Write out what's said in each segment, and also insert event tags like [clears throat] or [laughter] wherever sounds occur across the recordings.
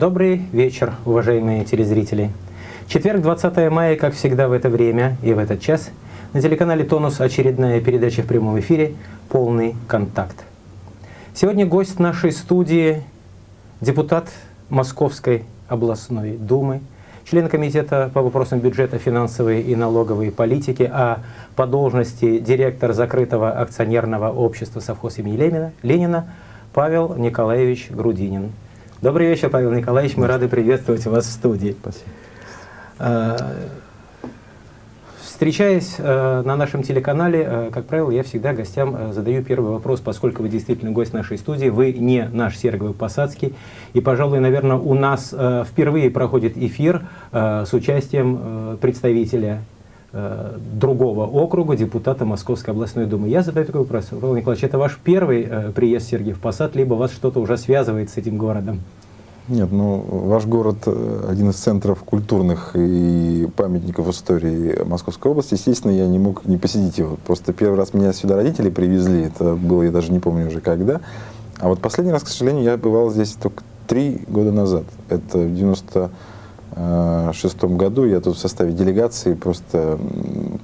Добрый вечер, уважаемые телезрители. Четверг, 20 мая, как всегда в это время и в этот час, на телеканале «Тонус» очередная передача в прямом эфире «Полный контакт». Сегодня гость нашей студии – депутат Московской областной думы, член комитета по вопросам бюджета, финансовой и налоговой политики, а по должности директор закрытого акционерного общества совхоз имени Ленина, Ленина Павел Николаевич Грудинин. Добрый вечер, Павел Николаевич. Мы рады приветствовать вас в студии. Спасибо. А, встречаясь э, на нашем телеканале, э, как правило, я всегда гостям задаю первый вопрос, поскольку вы действительно гость нашей студии, вы не наш Серговый Посадский, и, пожалуй, наверное, у нас впервые проходит эфир с участием представителя другого округа, депутата Московской областной думы. Я задаю такой вопрос. Павел Николаевич, это ваш первый приезд в Сергиев Посад, либо вас что-то уже связывает с этим городом? Нет, ну, ваш город э, один из центров культурных и памятников истории Московской области. Естественно, я не мог не посетить его. Просто первый раз меня сюда родители привезли, это было, я даже не помню уже когда. А вот последний раз, к сожалению, я бывал здесь только три года назад. Это в 96 году я тут в составе делегации просто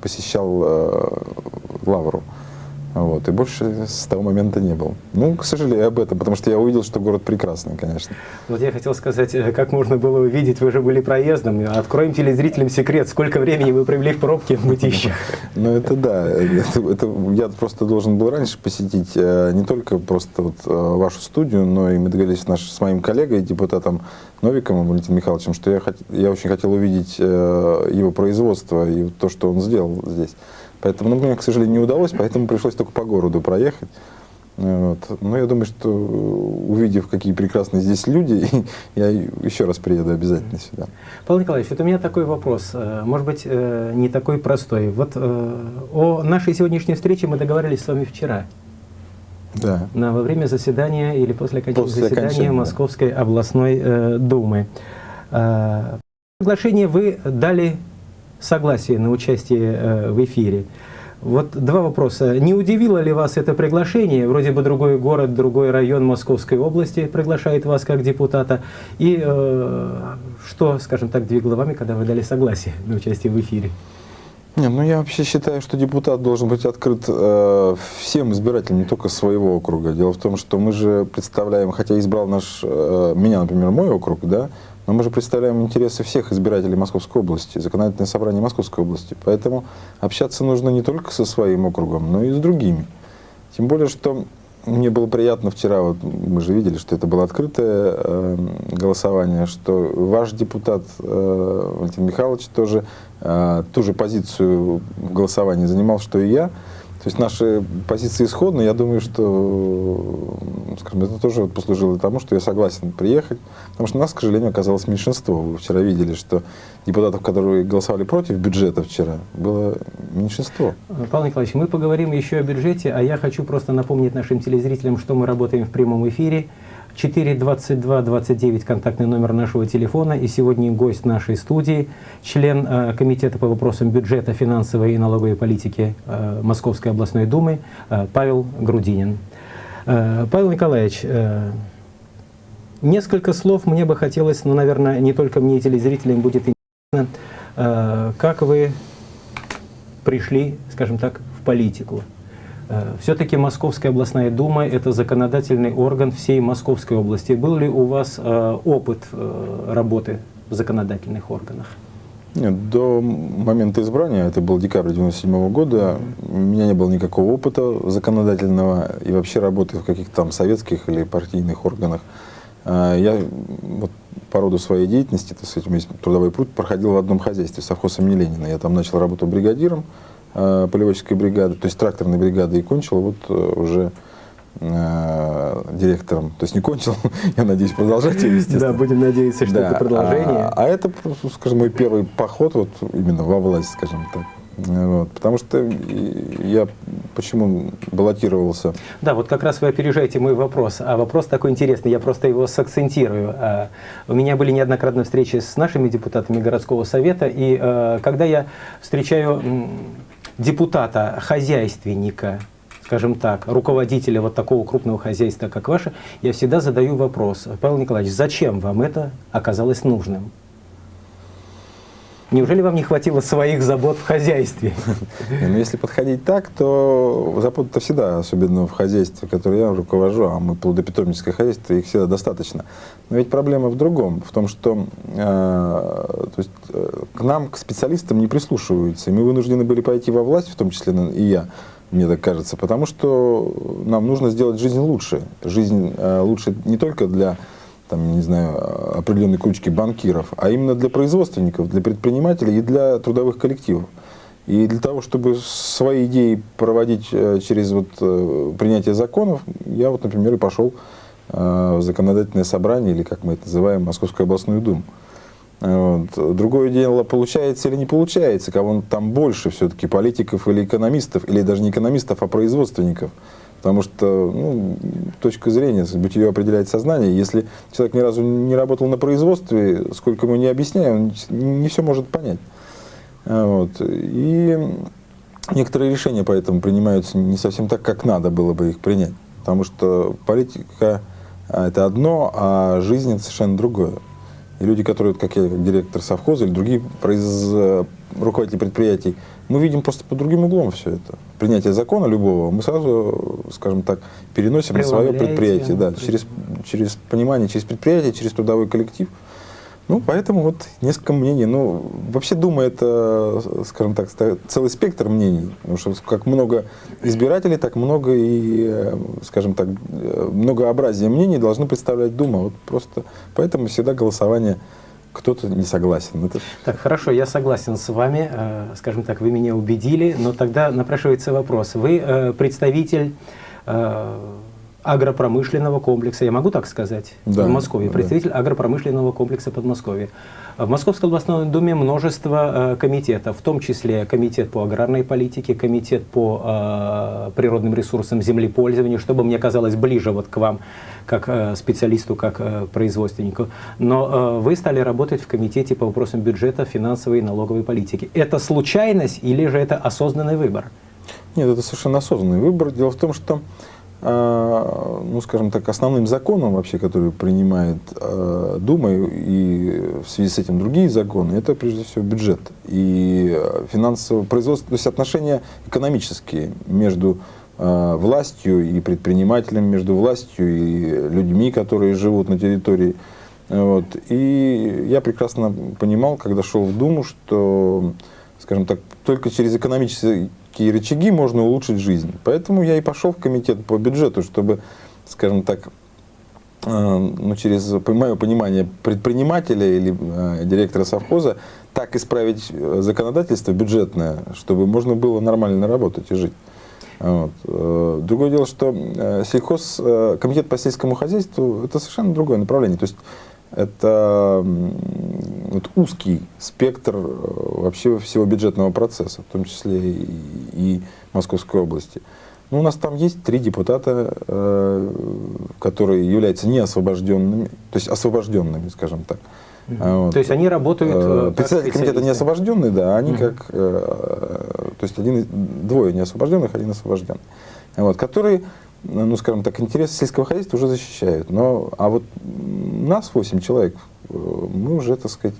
посещал э, Лавру. Вот, и больше с того момента не был. Ну, к сожалению, об этом, потому что я увидел, что город прекрасный, конечно. Вот я хотел сказать, э, как можно было увидеть, вы же были проездом. Откроем телезрителям секрет, сколько времени вы провели в пробке в Мытищах. [laughs] Ну, это да. Я просто должен был раньше посетить э, не только просто э, вашу студию, но и мы договорились с моим коллегой, депутатом Новиком Валентином Михайловичем, что я очень хотел увидеть его производство и то, что он сделал здесь. Поэтому ну, мне, к сожалению, не удалось, поэтому пришлось только по городу проехать. Вот. Но я думаю, что увидев, какие прекрасные здесь люди, [laughs] я еще раз приеду обязательно сюда. Павел Николаевич, вот у меня такой вопрос, э, может быть, э, не такой простой. Вот э, о нашей сегодняшней встрече мы договорились с вами вчера. Да. На, во время заседания или после окончания после заседания окончания, Московской да. областной э, думы. Э, приглашение вы дали согласие на участие э, в эфире. Вот два вопроса. Не удивило ли вас это приглашение? Вроде бы другой город, другой район Московской области приглашает вас как депутата. И э, что, скажем так, двигало вами, когда вы дали согласие на участие в эфире? Не, ну я вообще считаю, что депутат должен быть открыт э, всем избирателям, не только своего округа. Дело в том, что мы же представляем, хотя избрал наш, э, меня, например, мой округ, да, но мы же представляем интересы всех избирателей Московской области, законодательное собрание Московской области. Поэтому общаться нужно не только со своим округом, но и с другими. Тем более, что мне было приятно вчера, вот мы же видели, что это было открытое э, голосование, что ваш депутат э, Валентин Михайлович тоже э, ту же позицию в голосовании занимал, что и я. То есть наши позиции исходны. Я думаю, что скажем, это тоже послужило тому, что я согласен приехать. Потому что нас, к сожалению, оказалось меньшинство. Вы вчера видели, что депутатов, которые голосовали против бюджета вчера, было меньшинство. Павел Николаевич, мы поговорим еще о бюджете, а я хочу просто напомнить нашим телезрителям, что мы работаем в прямом эфире. 422-29 контактный номер нашего телефона. И сегодня гость нашей студии, член э, Комитета по вопросам бюджета, финансовой и налоговой политики э, Московской областной думы э, Павел Грудинин. Павел Николаевич, несколько слов мне бы хотелось, ну, наверное, не только мне, телезрителям будет интересно, как вы пришли, скажем так, в политику. Э, Все-таки Московская областная дума – это законодательный орган всей Московской области. Был ли у вас э, опыт э, работы в законодательных органах? Нет, до момента избрания, это был декабрь 1997 года, у меня не было никакого опыта законодательного и вообще работы в каких-то там советских или партийных органах. Я вот, по роду своей деятельности, так сказать, у меня есть трудовой путь, проходил в одном хозяйстве, совхоз имени Ленина. Я там начал работу бригадиром, э, полеводческой бригады, то есть тракторной бригады, и кончил вот э, уже э, директором. То есть не кончил, [laughs] я надеюсь, продолжать ее, естественно. Да, будем надеяться, что да. это продолжение. А, а это, скажем, мой первый поход вот именно во власть, скажем так. Вот, потому что я почему баллотировался? Да, вот как раз вы опережаете мой вопрос. А вопрос такой интересный, я просто его сакцентирую. А, у меня были неоднократно встречи с нашими депутатами городского совета, и а, когда я встречаю депутата, хозяйственника, скажем так, руководителя вот такого крупного хозяйства, как ваше, я всегда задаю вопрос, Павел Николаевич, зачем вам это оказалось нужным? Неужели вам не хватило своих забот в хозяйстве? [laughs] Ну, если подходить так, то забот-то всегда, особенно в хозяйстве, которое я руковожу, а мы плодопитомническое хозяйство, их всегда достаточно. Но ведь проблема в другом, в том, что э, то есть, э, к нам, к специалистам не прислушиваются. И мы вынуждены были пойти во власть, в том числе и я, мне так кажется, потому что нам нужно сделать жизнь лучше. Жизнь э, лучше не только для там, не знаю, определенной кучки банкиров, а именно для производственников, для предпринимателей и для трудовых коллективов. И для того, чтобы свои идеи проводить э, через вот э, принятие законов, я вот, например, и пошел э, в законодательное собрание, или как мы это называем, Московскую областную думу. Вот. Другое дело, получается или не получается, кого там больше все-таки, политиков или экономистов, или даже не экономистов, а производственников. Потому что ну, точка зрения, бытие определяет сознание. Если человек ни разу не работал на производстве, сколько ему не объясняю, он не, все может понять. Вот. И некоторые решения поэтому принимаются не совсем так, как надо было бы их принять. Потому что политика а, это одно, а жизнь это совершенно другое. И люди, которые, как я, как директор совхоза или другие произ... руководители предприятий, мы видим просто под другим углом все это. Принятие закона любого мы сразу, скажем так, переносим на свое предприятие. Да, через, через понимание, через предприятие, через трудовой коллектив. Ну, поэтому вот несколько мнений. Ну, вообще Дума это, скажем так, целый спектр мнений. Потому что как много избирателей, так много и, скажем так, многообразие мнений должны представлять Дума. Вот просто поэтому всегда голосование кто-то не согласен. Это... Так, хорошо, я согласен с вами. Э, скажем так, вы меня убедили, но тогда напрашивается вопрос. Вы э, представитель э, агропромышленного комплекса, я могу так сказать, да, в Москве, представитель да. агропромышленного комплекса Подмосковья. В Московской областной думе множество э, комитетов, в том числе комитет по аграрной политике, комитет по э, природным ресурсам землепользования, чтобы мне казалось ближе вот к вам, как э, специалисту, как э, производственнику. Но э, вы стали работать в комитете по вопросам бюджета, финансовой и налоговой политики. Это случайность или же это осознанный выбор? Нет, это совершенно осознанный выбор. Дело в том, что ну, скажем так, основным законом вообще, который принимает э, Дума и в связи с этим другие законы, это прежде всего бюджет и финансовое производство, то есть отношения экономические между э, властью и предпринимателем, между властью и людьми, которые живут на территории. Вот. И я прекрасно понимал, когда шел в Думу, что, скажем так, только через экономические какие рычаги можно улучшить жизнь. Поэтому я и пошел в комитет по бюджету, чтобы, скажем так, э, ну, через мое понимание предпринимателя или э, директора совхоза, так исправить э, законодательство бюджетное, чтобы можно было нормально работать и жить. Вот. Другое дело, что сельхоз, комитет по сельскому хозяйству, это совершенно другое направление. То есть это вот узкий спектр э, вообще всего бюджетного процесса, в том числе и, и Московской области. Ну, у нас там есть три депутата, э, которые являются неосвобожденными, то есть освобожденными, скажем так. Mm вот. То есть они работают... Э, э Председатель комитета не освобожденный, да, они mm как... Э, то есть один, двое неосвобожденных, один освобожденный. Вот, которые ну, скажем так, интересы сельского хозяйства уже защищают. Но, а вот нас 8 человек, э, мы уже, так сказать,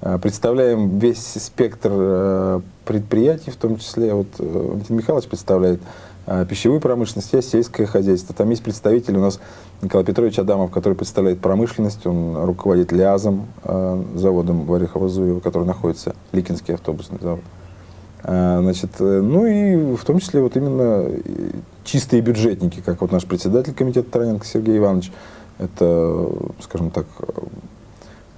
э, представляем весь спектр э, предприятий, в том числе, вот Валентин Михайлович представляет пищевую промышленность, есть сельское хозяйство. Там есть представитель у нас Николай Петрович Адамов, который представляет промышленность, он руководит ЛЯЗом, заводом в Орехово-Зуево, который находится, Ликинский автобусный завод. Значит, ну и в том числе вот именно чистые бюджетники, как вот наш председатель комитета Тараненко Сергей Иванович, это, скажем так,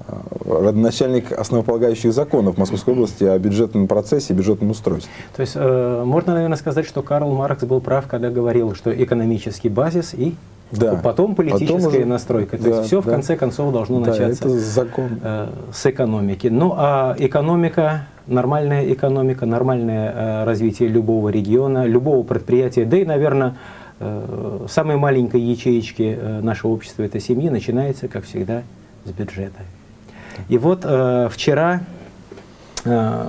э, родоначальник основополагающих законов Московской области о бюджетном процессе и бюджетном устройстве. То есть э, можно, наверное, сказать, что Карл Маркс был прав, когда говорил, что экономический базис и да. потом политическая потом уже, настройка. То да, есть все да. в конце концов должно да, начаться закон. Э, с экономики. Ну а экономика нормальная экономика, нормальное э, развитие любого региона, любого предприятия, да и, наверное, э, самой маленькой ячеечки э, нашего общества, этой семьи, начинается, как всегда, с бюджета. И вот вчера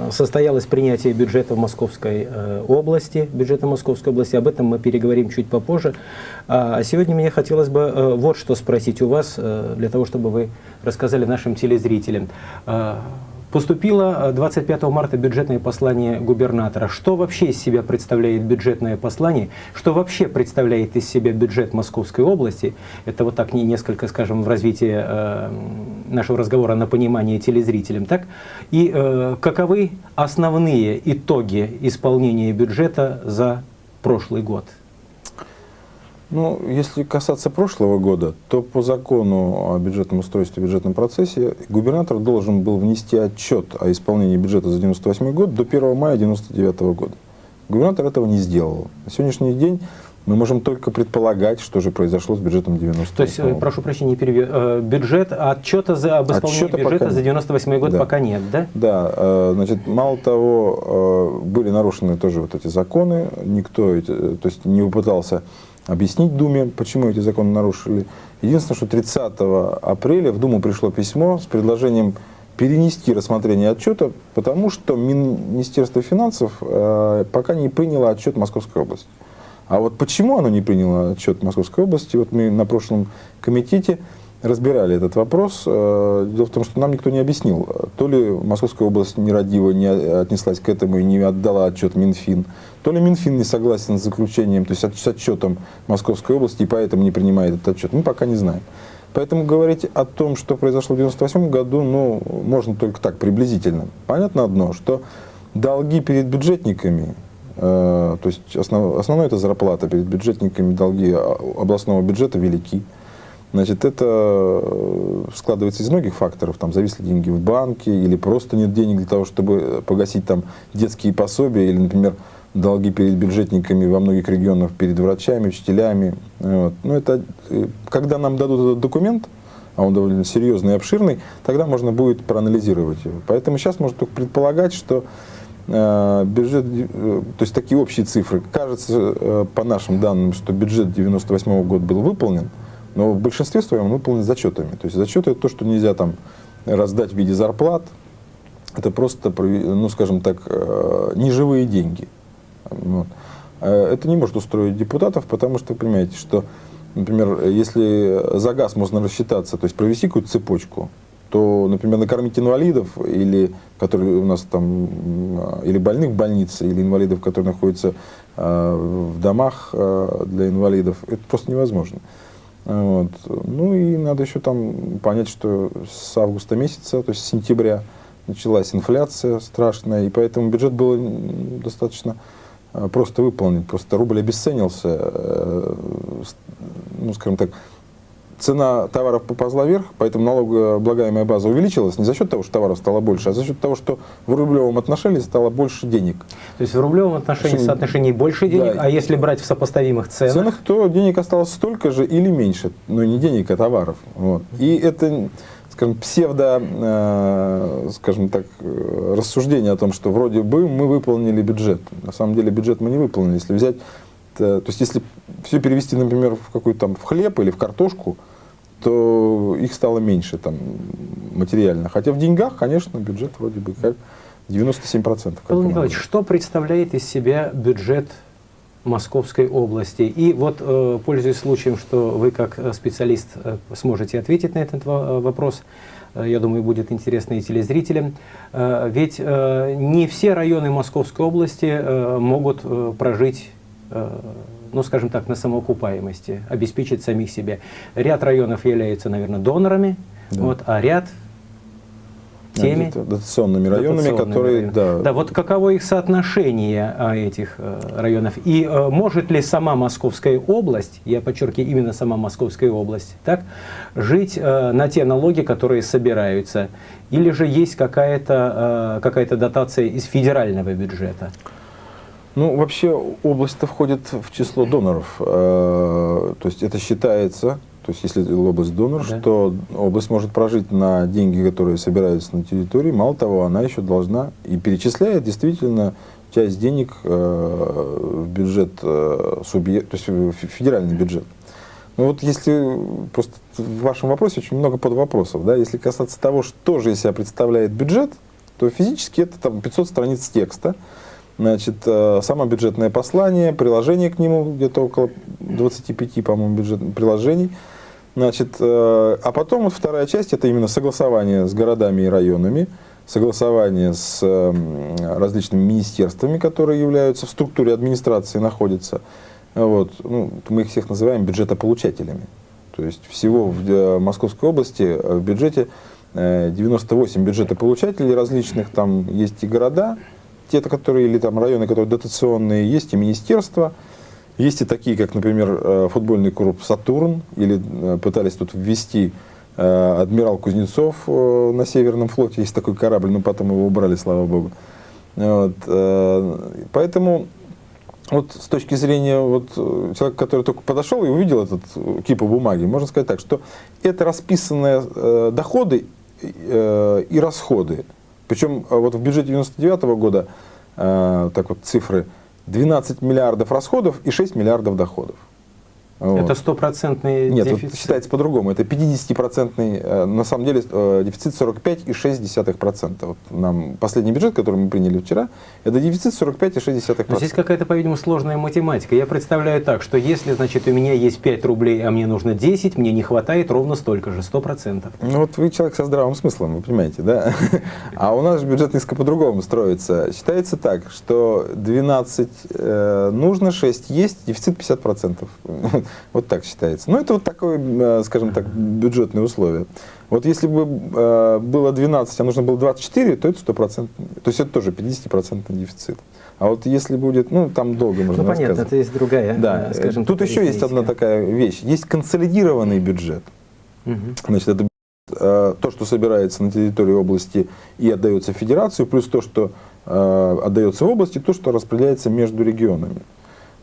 состоялось принятие бюджета Московской области, бюджета Московской области, об этом мы переговорим чуть попозже. А сегодня мне хотелось бы вот что спросить у вас, для того, чтобы вы рассказали нашим телезрителям. Поступило 25 э, марта бюджетное послание губернатора. Что вообще из себя представляет бюджетное послание? Что вообще представляет из себя бюджет Московской области? Это вот так не несколько, скажем, в развитии э, нашего разговора на понимание телезрителям. Так? И э, каковы основные итоги исполнения бюджета за прошлый год? Ну, если касаться прошлого года, то по закону о бюджетном устройстве и бюджетном процессе губернатор должен был внести отчет о исполнении бюджета за 1998 год до 1 мая 1999 года. Губернатор этого не сделал. На сегодняшний день мы можем только предполагать, что же произошло с бюджетом 90 То есть, э, прошу прощения, перевью, э, бюджет, отчета за, об исполнении Отчета бюджета пока... за 98 год да. пока нет, да? Да, э, значит, мало того, были нарушены тоже вот эти законы, никто, то есть не попытался объяснить Думе, почему эти законы нарушили. Единственное, что 30 апреля в Думу пришло письмо с предложением перенести рассмотрение отчета, потому что Министерство финансов э, пока не приняло отчет Московской области. А вот почему оно не приняло отчет Московской области, вот мы на прошлом комитете разбирали этот вопрос. Э, дело в том, что нам никто не объяснил, то ли Московская область нерадиво не отнеслась к этому и не отдала отчет Минфин, то ли Минфин не согласен с заключением, то есть с отчетом Московской области, и поэтому не принимает этот отчет. Мы пока не знаем. Поэтому говорить о том, что произошло в 1998 году, ну, можно только так, приблизительно. Понятно одно, что долги перед бюджетниками, э, то есть основ, основное это зарплата перед бюджетниками, долги областного бюджета велики. Значит, это э, складывается из многих факторов. Там зависли деньги в банке, или просто нет денег для того, чтобы погасить там детские пособия, или, например, долги перед бюджетниками во многих регионах, перед врачами, учителями. Вот. Ну, это, э, когда нам дадут этот документ, а он довольно серьезный и обширный, тогда можно будет проанализировать его. Поэтому сейчас можно только предполагать, что э, бюджет, то есть такие общие цифры. Кажется, по нашим данным, что бюджет 98 года был выполнен, но в большинстве своем выполнен зачетами. То есть зачеты это то, что нельзя там раздать в виде зарплат. Это просто, ну скажем так, э, неживые деньги. Вот. Э, это не может устроить депутатов, потому что вы понимаете, что, например, если за газ можно рассчитаться, то есть провести какую-то цепочку, то, например, накормить инвалидов, или, которые у нас там, э, или больных в больнице, или инвалидов, которые находятся в домах для инвалидов, это просто невозможно. Вот. Ну и надо еще там понять, что с августа месяца, то есть с сентября, началась инфляция страшная, и поэтому бюджет был достаточно э, просто выполнен. Просто рубль обесценился, э, ну, скажем так, цена товаров поползла вверх, поэтому налогооблагаемая база увеличилась не за счет того, что товаров стало больше, а за счет того, что в рублевом отношении стало больше денег. То есть в рублевом отношении Отношение... соотношении больше денег, да. а если брать в сопоставимых ценах? ценах, то денег осталось столько же или меньше, но не денег, а товаров. Вот. И это скажем, псевдо, э, скажем так, рассуждение о том, что вроде бы мы выполнили бюджет. На самом деле бюджет мы не выполнили. Если взять, то, то есть если все перевести, например, в какой-то там в хлеб или в картошку, то их стало меньше там материально. Хотя в деньгах, конечно, бюджет вроде бы как 97%. Павел Николаевич, что представляет из себя бюджет Московской области? И вот, э, пользуясь случаем, что вы как э, специалист э, сможете ответить на этот вопрос, я думаю, будет интересно и телезрителям. Ведь не все районы Московской области могут прожить ну, скажем так, на самоокупаемости, обеспечить самих себя. Ряд районов являются, наверное, донорами, да. вот, а ряд теми дотационными районами, дотационными которые... Районы. Да. да, вот каково их соотношение а, этих э, районов? И э, может ли сама Московская область, я подчеркиваю, именно сама Московская область, так, жить э, на те налоги, которые собираются? Или же есть какая-то какая дотация из федерального бюджета? Ну, вообще область-то входит в число доноров. То есть это считается то есть, если область донор, да. что область может прожить на деньги, которые собираются на территории. Мало того, она еще должна и перечисляет действительно часть денег э, в бюджет э, субъект, то есть в федеральный бюджет. Ну вот если просто в вашем вопросе очень много подвопросов, да, если касаться того, что же из себя представляет бюджет, то физически это там 500 страниц текста, значит, э, само бюджетное послание, приложение к нему, где-то около 25, по-моему, бюджетных приложений. Значит, э, а потом вот вторая часть, это именно согласование с городами и районами, согласование с э, различными министерствами, которые являются в структуре администрации, находятся. Вот. Ну, мы их всех называем бюджетополучателями. То есть всего в Московской области в бюджете 98 бюджетополучателей различных, там есть и города, те, которые, или там районы, которые дотационные, есть и министерства, есть и такие, как, например, э, футбольный клуб «Сатурн», или э, пытались тут ввести э, адмирал Кузнецов на Северном флоте, есть такой корабль, но потом его убрали, слава богу. Вот, поэтому вот с точки зрения вот, человека, который только подошел и увидел этот кипу бумаги, можно сказать так, что это расписанные доходы и расходы. Причем вот в бюджете 99 -го года так вот цифры 12 миллиардов расходов и 6 миллиардов доходов. Это стопроцентный Нет, дефицит? Вот считается по-другому. Это 50-процентный, э, на самом деле, э, дефицит 45,6%. Вот нам последний бюджет, который мы приняли вчера, это дефицит 45,6%. Но здесь какая-то, по-видимому, сложная математика. Я представляю так, что если, значит, у меня есть 5 рублей, а мне нужно 10, мне не хватает ровно столько же, 100%. Ну вот вы человек со здравым смыслом, вы понимаете, да? [laughs] А у нас же бюджет несколько по-другому строится. Считается так, что 12 э, нужно, 6 есть, дефицит 50%. [laughs] Вот так считается. Ну, это вот такое, э, скажем так, бюджетные условия. Вот если бы э, было 12, а нужно было 24, то это 100%. То есть это тоже 50% дефицит. А вот если будет, ну, там долго можно Ну, понятно, это есть другая, да. Э, скажем Тут еще есть одна такая вещь. Есть консолидированный бюджет. Угу. Значит, это то, что собирается на территории области и отдается в федерацию, плюс то, что отдается в области, то, что распределяется между регионами.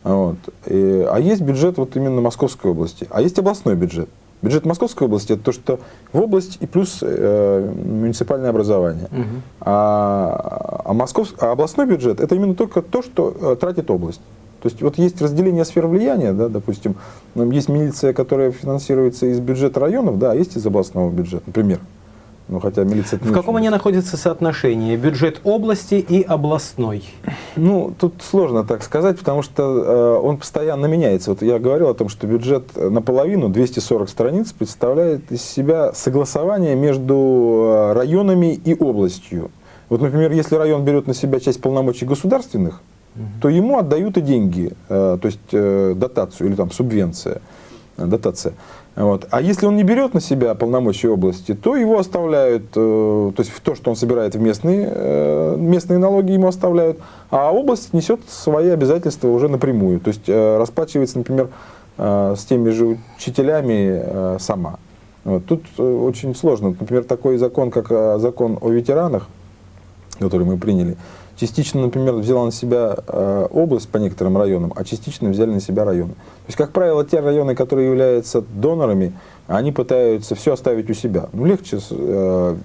Вот. И, а есть бюджет вот именно Московской области, а есть областной бюджет. Бюджет Московской области это то, что в область и плюс э, муниципальное образование. Угу. А, а, Москов, а областной бюджет это именно только то, что э, тратит область. То есть вот есть разделение сфер влияния, да, допустим, есть милиция, которая финансируется из бюджета районов, да, а есть из областного бюджета, например. Ну, хотя милиция... В каком они находятся соотношении? Бюджет области и областной? Ну, тут сложно так сказать, потому что э, он постоянно меняется. Вот я говорил о том, что бюджет наполовину, 240 страниц, представляет из себя согласование между э, районами и областью. Вот, например, если район берет на себя часть полномочий государственных, угу. то ему отдают и деньги, э, то есть э, дотацию или там субвенция, э, дотация. Вот. А если он не берет на себя полномочия области, то его оставляют, э, то есть то, что он собирает в местные, э, местные налоги, ему оставляют, а область несет свои обязательства уже напрямую. То есть э, расплачивается, например, э, с теми же учителями э, сама. Вот. Тут э, очень сложно. Например, такой закон, как э, закон о ветеранах, который мы приняли, частично, например, взяла на себя э, область по некоторым районам, а частично взяли на себя районы. То есть, как правило, те районы, которые являются донорами, они пытаются все оставить у себя. Ну, легче э,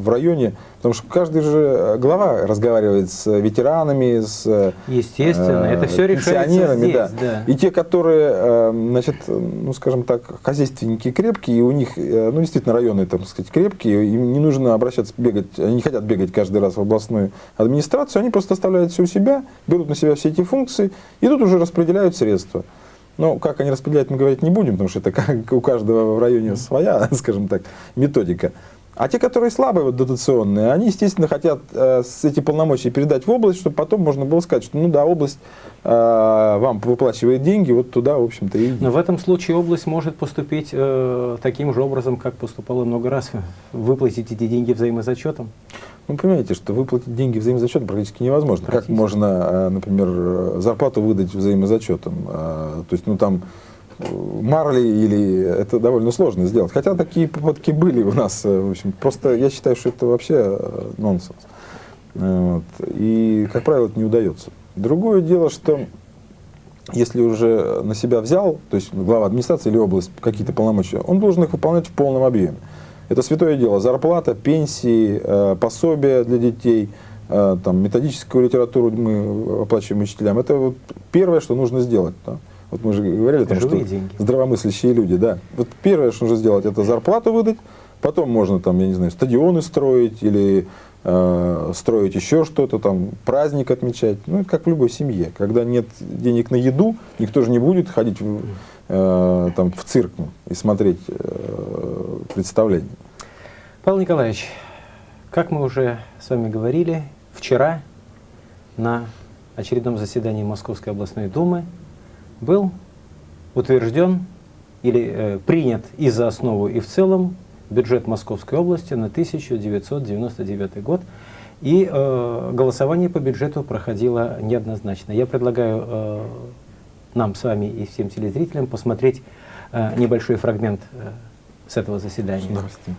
в районе, потому что каждый же глава разговаривает с ветеранами, с Естественно, э, это все пенсионерами. Здесь, да. Да. И те, которые, э, значит, ну, скажем так, хозяйственники крепкие, и у них, э, ну, действительно, районы, так сказать, крепкие, им не нужно обращаться, бегать, они не хотят бегать каждый раз в областную администрацию, они просто оставляют все у себя, берут на себя все эти функции, и тут уже распределяют средства. Ну, как они распределяют, мы говорить не будем, потому что это как у каждого в районе своя, [laughs] скажем так, методика. А те, которые слабые, вот, дотационные, они, естественно, хотят э, эти полномочия передать в область, чтобы потом можно было сказать, что, ну да, область э, вам выплачивает деньги, вот туда, в общем-то, и... Но в этом случае область может поступить э, таким же образом, как поступала много раз, выплатить эти деньги взаимозачетом? Ну, понимаете, что выплатить деньги взаимозачетом практически невозможно. Как можно, э, например, зарплату выдать взаимозачетом? Э, то есть, ну, там марли или это довольно сложно сделать. Хотя такие попытки были у нас. Э, в общем, просто я считаю, что это вообще э, нонсенс. Э, вот. И, как правило, это не удается. Другое дело, что если уже на себя взял, то есть глава администрации или область какие-то полномочия, он должен их выполнять в полном объеме. Это святое дело. Зарплата, пенсии, пособия для детей, там, методическую литературу мы оплачиваем учителям. Это вот первое, что нужно сделать. Да? Вот мы же говорили, там, что деньги. здравомыслящие люди, да. Вот первое, что нужно сделать, это зарплату выдать, Потом можно там, я не знаю, стадионы строить или э, строить еще что-то, там праздник отмечать. Ну, это как в любой семье. Когда нет денег на еду, никто же не будет ходить в, э, там, в цирк и смотреть э, представление. Павел Николаевич, как мы уже с вами говорили, вчера на очередном заседании Московской областной думы был утвержден или э, принят и за основу, и в целом бюджет Московской области на 1999 год. И э, голосование по бюджету проходило неоднозначно. Я предлагаю э, нам с вами и всем телезрителям посмотреть э, небольшой фрагмент э, с этого заседания.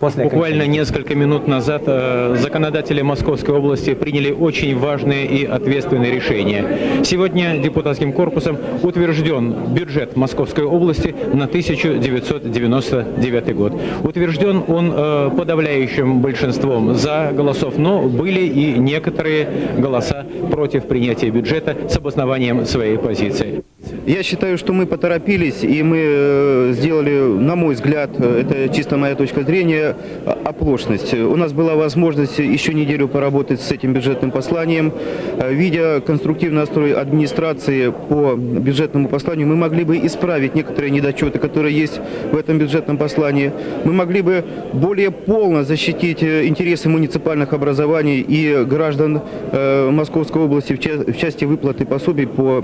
После Буквально несколько минут назад э, законодатели Московской области приняли очень важное и ответственное решение. Сегодня депутатским корпусом утвержден бюджет Московской области на 1999 год. Утвержден он э, подавляющим большинством за голосов, но были и некоторые голоса против принятия бюджета с обоснованием своей позиции. Я считаю, что мы поторопились, и мы э, сделали, на мой взгляд, э, это чисто моя точка зрения, оплошность. У нас была возможность еще неделю поработать с этим бюджетным посланием. Э, видя конструктивный настрой администрации по бюджетному посланию, мы могли бы исправить некоторые недочеты, которые есть в этом бюджетном послании. Мы могли бы более полно защитить интересы муниципальных образований и граждан Московской области в части выплаты пособий по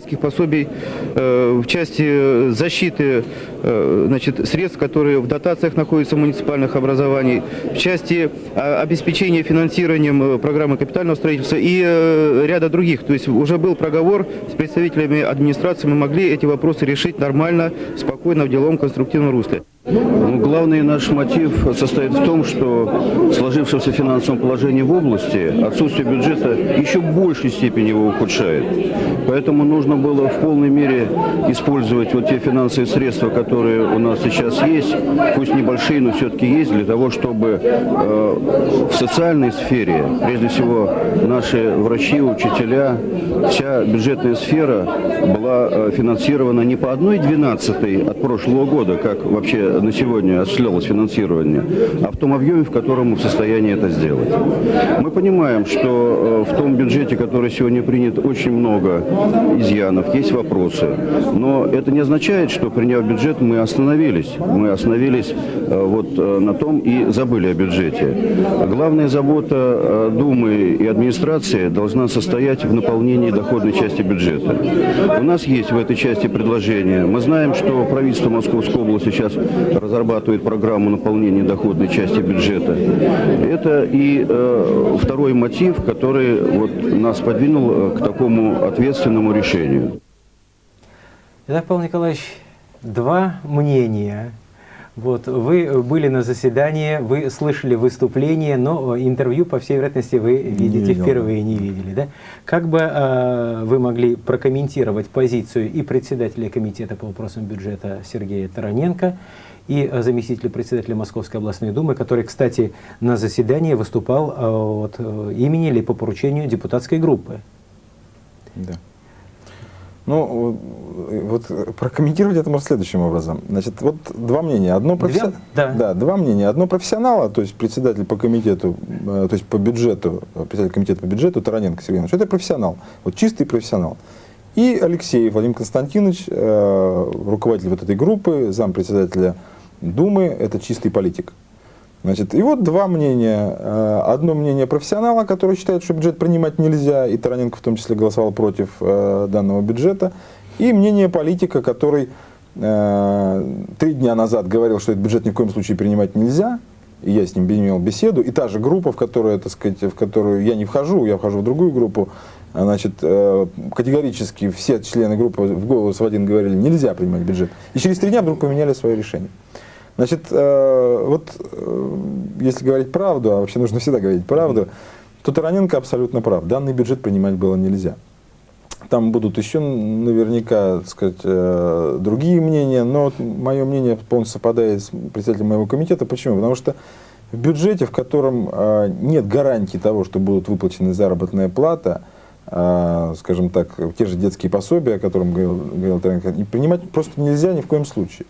детских пособий э, в части защиты э, значит, средств, которые в дотациях находятся муниципальных образований, в части а, обеспечения финансированием э, программы капитального строительства и ряда других. То есть уже был проговор с представителями администрации, мы могли эти вопросы решить нормально, спокойно, в деловом, конструктивном русле. Ну, главный наш мотив состоит в том, что в сложившемся финансовом положении в области отсутствие бюджета еще в большей степени его ухудшает. Поэтому нужно было в полной мере использовать вот те финансовые средства, которые у нас сейчас есть, пусть небольшие, но все-таки есть, для того, чтобы э, в социальной сфере, прежде всего, наши врачи, учителя, вся бюджетная сфера была э, финансирована не по одной двенадцатой от прошлого года, как вообще на сегодня осуществлялось финансирование, а в том объеме, в котором мы в состоянии это сделать. Мы понимаем, что э, в том бюджете, который сегодня принят, очень много изъянов, есть вопросы. Но это не означает, что приняв бюджет, мы остановились. Мы остановились э, вот э, на том и забыли о бюджете. Главная забота Думы и администрации должна состоять в наполнении доходной части бюджета. У нас есть в этой части предложения. Мы знаем, что правительство Московской области сейчас разрабатывает программу наполнения доходной части бюджета. Это и э, второй мотив, который вот, нас подвинул э, к такому ответственному решению. Итак, Павел Николаевич, два мнения вот, вы были на заседании, вы слышали выступление, но интервью, по всей вероятности, вы видите не впервые, не видели. Да? Как бы э, вы могли прокомментировать позицию и председателя комитета по вопросам бюджета Сергея Тараненко, и заместителя председателя Московской областной думы, который, кстати, на заседании выступал э, от э, имени или по поручению депутатской группы. Да. Ну, вот прокомментировать это можно следующим образом. Значит, вот два мнения. Одно професси... да. Да, два мнения. Одно профессионала, то есть председатель по комитету, э, то есть по бюджету, председатель комитета по бюджету Тараненко Сергей Иванович, это профессионал, вот чистый профессионал. И Алексей Владимир Константинович, э, руководитель вот этой группы, зампредседателя Думы, это чистый политик. Значит, и вот два мнения. Э, одно мнение профессионала, который считает, что бюджет принимать нельзя, и Тараненко в том числе голосовал против э, данного бюджета. И мнение политика, который э, три дня назад говорил, что этот бюджет ни в коем случае принимать нельзя, и я с ним имел беседу, и та же группа, в которую, так сказать, в которую я не вхожу, я вхожу в другую группу, значит, категорически все члены группы в голос в один говорили, нельзя принимать бюджет. И через три дня вдруг поменяли свое решение. Значит, э, вот э, если говорить правду, а вообще нужно всегда говорить правду, то Тараненко абсолютно прав. Данный бюджет принимать было нельзя. Там будут еще наверняка, так сказать, э, другие мнения, но мое мнение полностью совпадает с председателем моего комитета. Почему? Потому что в бюджете, в котором нет гарантии того, что будут выплачены заработная плата, скажем так, те же детские пособия, о которых говорил, говорил Тараненко, принимать просто нельзя ни в коем случае.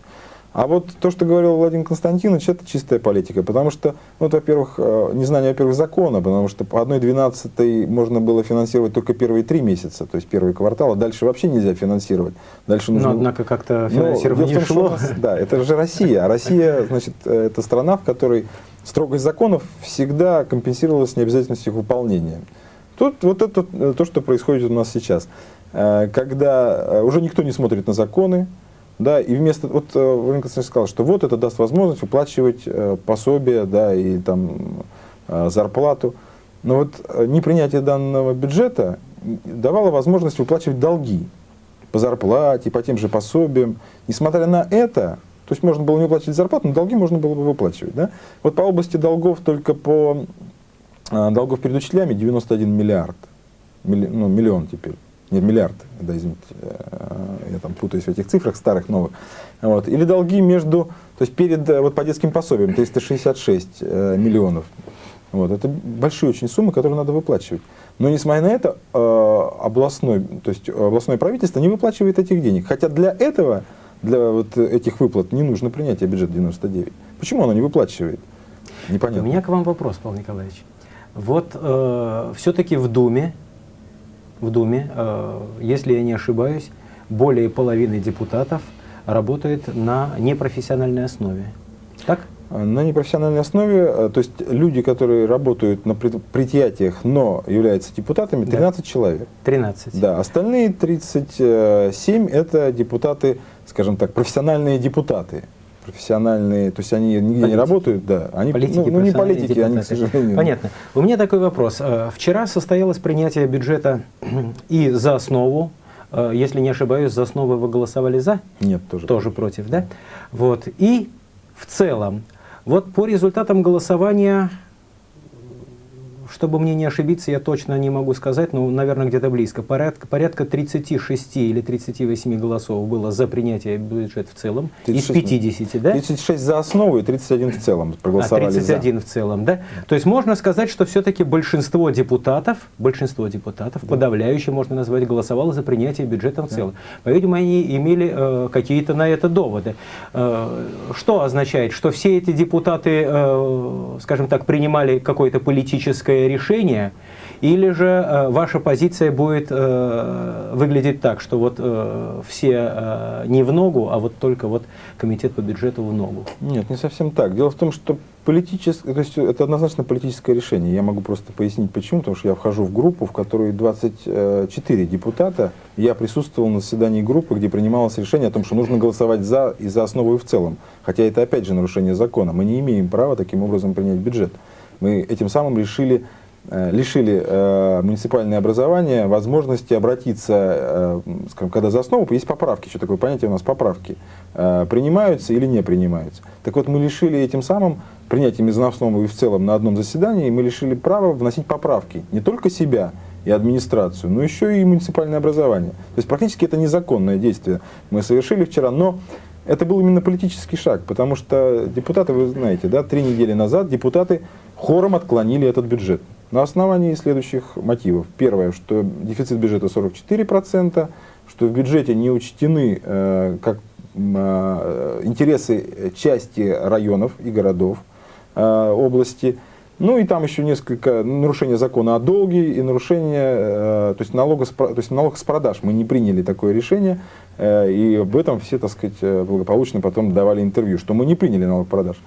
А вот то, что говорил Владимир Константинович, это чистая политика, потому что, ну, вот, во-первых, э, незнание, во-первых, закона, потому что по одной двенадцатой можно было финансировать только первые три месяца, то есть первый квартал, а дальше вообще нельзя финансировать. Дальше нужно... Но, однако, как-то Ну, финансирование дело в том, что у шло. нас- да, это же Россия. А Россия, значит, э, это страна, в которой строгость законов всегда компенсировалась необязательностью их выполнения. Тут вот это э, то, что происходит у нас сейчас. Когда уже никто не смотрит на законы, да, и вместо, вот э, Владимир Константинович сказал, что вот это даст возможность выплачивать э, пособие, да, и там э, зарплату. Но вот непринятие данного бюджета давало возможность выплачивать долги по зарплате, по тем же пособиям. Несмотря на это, то есть можно было не выплачивать зарплату, но долги можно было бы выплачивать. Да? Вот по области долгов только по долгов перед учителями 91 миллиард. Милли- ну, миллион теперь. Нет, миллиард, да, извините, э, я там путаюсь в этих цифрах старых, новых. Вот. Или долги между, то есть перед, э, вот по детским пособиям 366 э, миллионов. Вот. Это большие очень суммы, которые надо выплачивать. Но несмотря на это, э, областной, то есть областное правительство не выплачивает этих денег. Хотя для этого, для вот этих выплат не нужно принятие бюджета 99. Почему оно не выплачивает? У Непонятно. меня к вам вопрос, Павел Николаевич. Вот все-таки в Думе, в Думе, э, если я не ошибаюсь, более половины депутатов работает на непрофессиональной основе. Так? На непрофессиональной основе, э, то есть люди, которые работают на пред- предприятиях, но являются депутатами, Да. 13 человек. 13. Да, остальные 37 это депутаты, скажем так, профессиональные депутаты. Профессиональные, то есть они нигде не Политики. работают, да. Они, Политики, ну, ну, не политики, они, к сожалению. Понятно. У меня такой вопрос. Э, Вчера состоялось принятие бюджета [clears throat] и за основу, э, если не ошибаюсь, за основу вы голосовали за? Нет, тоже. тоже против, да? Вот. И в целом, вот по результатам голосования, чтобы мне не ошибиться, я точно не могу сказать, но, наверное, где-то близко, порядка, порядка 36 или 38 голосов было за принятие бюджета в целом, 36, из 50, да? 36 за основу и 31 в целом А, проголосовали 31 в целом, да? То есть можно сказать, что все-таки большинство депутатов, большинство депутатов, подавляющее можно назвать, голосовало за принятие бюджета в целом. По-видимому, они имели э, какие-то на это доводы. Э, что означает, что все эти депутаты, э, скажем так, принимали какое-то политическое решение, или же э, ваша позиция будет э, выглядеть так, что вот э, все не в ногу, а вот только вот комитет по бюджету в ногу? Нет, не совсем так. Дело в том, что политическое, то есть это однозначно политическое решение. Я могу просто пояснить почему, потому что я вхожу в группу, в которой 24 депутата. Я присутствовал на заседании группы, где принималось решение о том, что нужно голосовать за и за основу и в целом. Хотя это опять же нарушение закона. Мы не имеем права таким образом принять бюджет. Мы этим самым решили э, лишили э, муниципальное образование возможности обратиться, э, скажем, когда за основу есть поправки, что такое понятие у нас поправки, э, принимаются или не принимаются. Так вот, мы лишили этим самым принятием из основы и в целом на одном заседании, мы лишили права вносить поправки не только себя и администрацию, но еще и муниципальное образование. То есть практически это незаконное действие мы совершили вчера, но это был именно политический шаг, потому что депутаты, вы знаете, да, три недели назад депутаты хором отклонили этот бюджет на основании следующих мотивов. Первое, что дефицит бюджета 44%, что в бюджете не учтены э, как, э, интересы части районов и городов э, области. Ну и там еще несколько нарушения закона о долге и нарушение, э, то есть, налога, с то есть налог с продаж. Мы не приняли такое решение, и об этом все, так сказать, э, благополучно потом давали интервью, что мы не приняли налог продаж.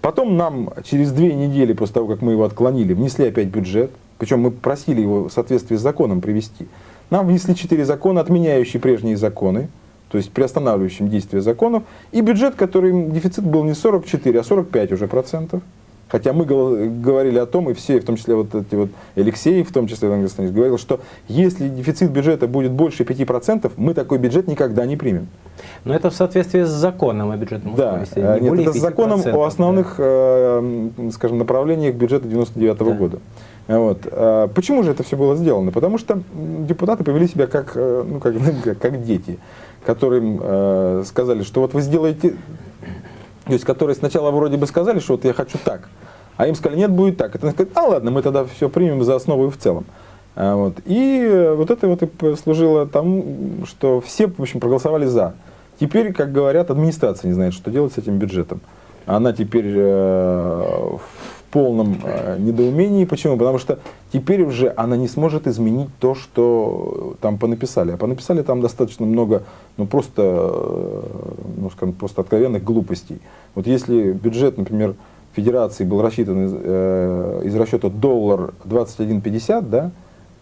Потом нам через две недели после того, как мы его отклонили, внесли опять бюджет, причем мы просили его в соответствии с законом привести. Нам внесли четыре закона, отменяющие прежние законы, то есть приостанавливающим действие законов, и бюджет, который дефицит был не 44, а 45 уже процентов. Хотя мы говорили о том, и все, в том числе вот эти вот Алексей, в том числе Иван Константинович, говорил, что если дефицит бюджета будет больше 5%, мы такой бюджет никогда не примем. Но это в соответствии с законом о бюджетном Да, э, не нет, это с законом 5%, о да. основных, э, м, скажем, направлениях бюджета 99 Да. года. Э, Вот. Почему же это все было сделано? Потому что депутаты повели себя как, э, ну, как, [laughs] как, дети, которым э, сказали, что вот вы сделаете, то есть которые сначала вроде бы сказали, что вот я хочу так, а им сказали, нет, будет так. Это сказали, а ладно, мы тогда все примем за основу и в целом. А, Вот. И э, вот это вот и послужило тому, что все, в общем, проголосовали за. Теперь, как говорят, администрация не знает, что делать с этим бюджетом. Она теперь э, полном э, недоумении. Почему? Потому что теперь уже она не сможет изменить то, что там понаписали. А понаписали там достаточно много, ну просто, э, ну, скажем, просто откровенных глупостей. Вот если бюджет, например, Федерации был рассчитан из, э, из расчета доллар 21,50, да,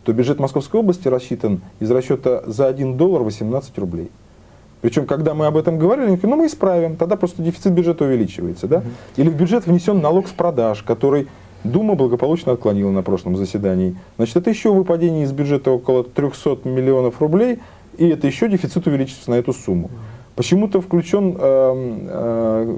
то бюджет Московской области рассчитан из расчета за 1 доллар 18 рублей. Причем, когда мы об этом говорили, они говорят, ну мы исправим, тогда просто дефицит бюджета увеличивается. Да? Или в бюджет внесен налог с продаж, который Дума благополучно отклонила на прошлом заседании. Значит, это еще выпадение из бюджета около 300 миллионов рублей, и это еще дефицит увеличится на эту сумму. Почему-то включен, э, э,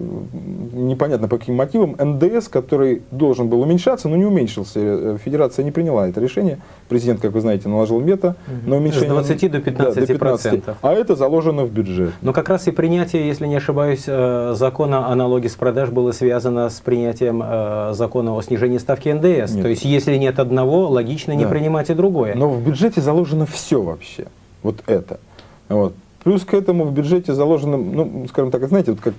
непонятно по каким мотивам, НДС, который должен был уменьшаться, но не уменьшился. Э, Федерация не приняла это решение. Президент, как вы знаете, наложил мето на уменьшение. С 20 до 15, да, до 15 А это заложено в бюджет. Но как раз и принятие, если не ошибаюсь, э, закона о налоге с продаж было связано с принятием э, закона о снижении ставки НДС. Нет. То есть, если нет одного, логично не Да. принимать и другое. Но в бюджете заложено все вообще. Вот это. Вот. Плюс к этому в бюджете заложено, ну, скажем так, знаете, вот как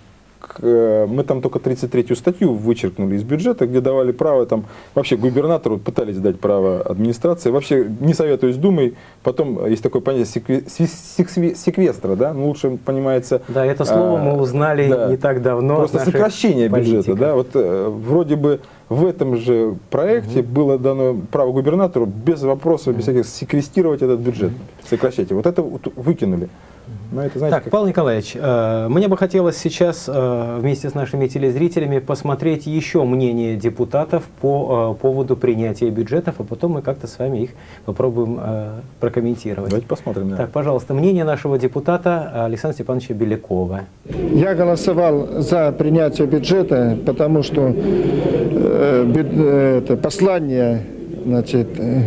э, мы там только 33-ю статью вычеркнули из бюджета, где давали право, там, вообще губернатору пытались дать право администрации, вообще не советую с Думой, потом есть такое понятие секве- секве- секвестра, да, ну, лучше понимается... Да, это слово а, мы узнали да. не так давно. Просто сокращение бюджета, политиков. да, вот э, вроде бы в этом же проекте было дано право губернатору без вопросов, без всяких секвестировать этот бюджет, сокращать его. Вот это вот выкинули. Но это, знаете, Так, как- Павел Николаевич, э, мне бы хотелось сейчас э, вместе с нашими телезрителями посмотреть еще мнение депутатов по э, поводу принятия бюджетов, а потом мы как-то с вами их попробуем э, прокомментировать. Давайте посмотрим. да. Так, пожалуйста, мнение нашего депутата Александра Степановича Белякова. Я голосовал за принятие бюджета, потому что э, бю- э, это послание значит, э,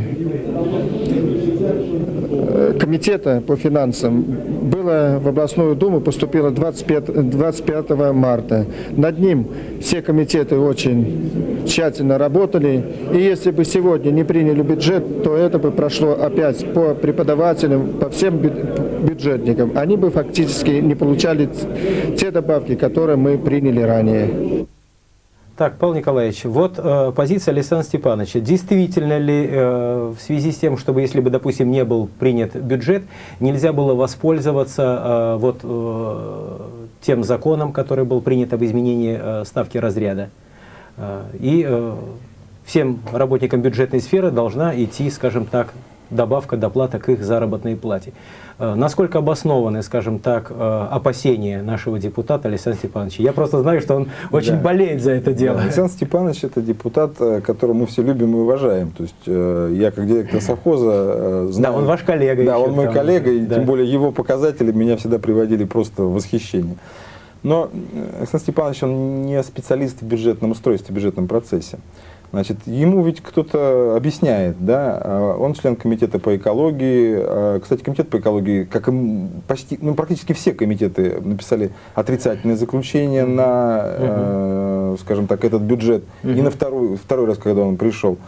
комитета по финансам было в областную думу, поступило 25, 25 марта. Над ним все комитеты очень тщательно работали. И если бы сегодня не приняли бюджет, то это бы прошло опять по преподавателям, по всем бю- бюджетникам. Они бы фактически не получали те добавки, которые мы приняли ранее. Так, Павел Николаевич, вот э, позиция Александра Степановича. Действительно ли э, в связи с тем, чтобы, если бы, допустим, не был принят бюджет, нельзя было воспользоваться э, вот э, тем законом, который был принят об изменении э, ставки разряда? Э, и э, всем работникам бюджетной сферы должна идти, скажем так, добавка, доплата к их заработной плате. Э, Насколько обоснованы, скажем так, э, опасения нашего депутата Александра Степановича? Я просто знаю, что он очень Да. болеет за это дело. Да, Александр Степанович это депутат, э, которого мы все любим и уважаем. То есть я как директор совхоза знаю. Да, он ваш коллега Да, он мой там. коллега, и Да. тем более его показатели меня всегда приводили просто в восхищение. Но Александр Степанович, он не специалист в бюджетном устройстве, в бюджетном процессе. Значит, ему ведь кто-то объясняет, да, а он член комитета по экологии. А, Кстати, комитет по экологии, как и почти, ну, практически все комитеты написали отрицательное заключение на, э, скажем так, этот бюджет. И на второй, второй раз, когда он пришел.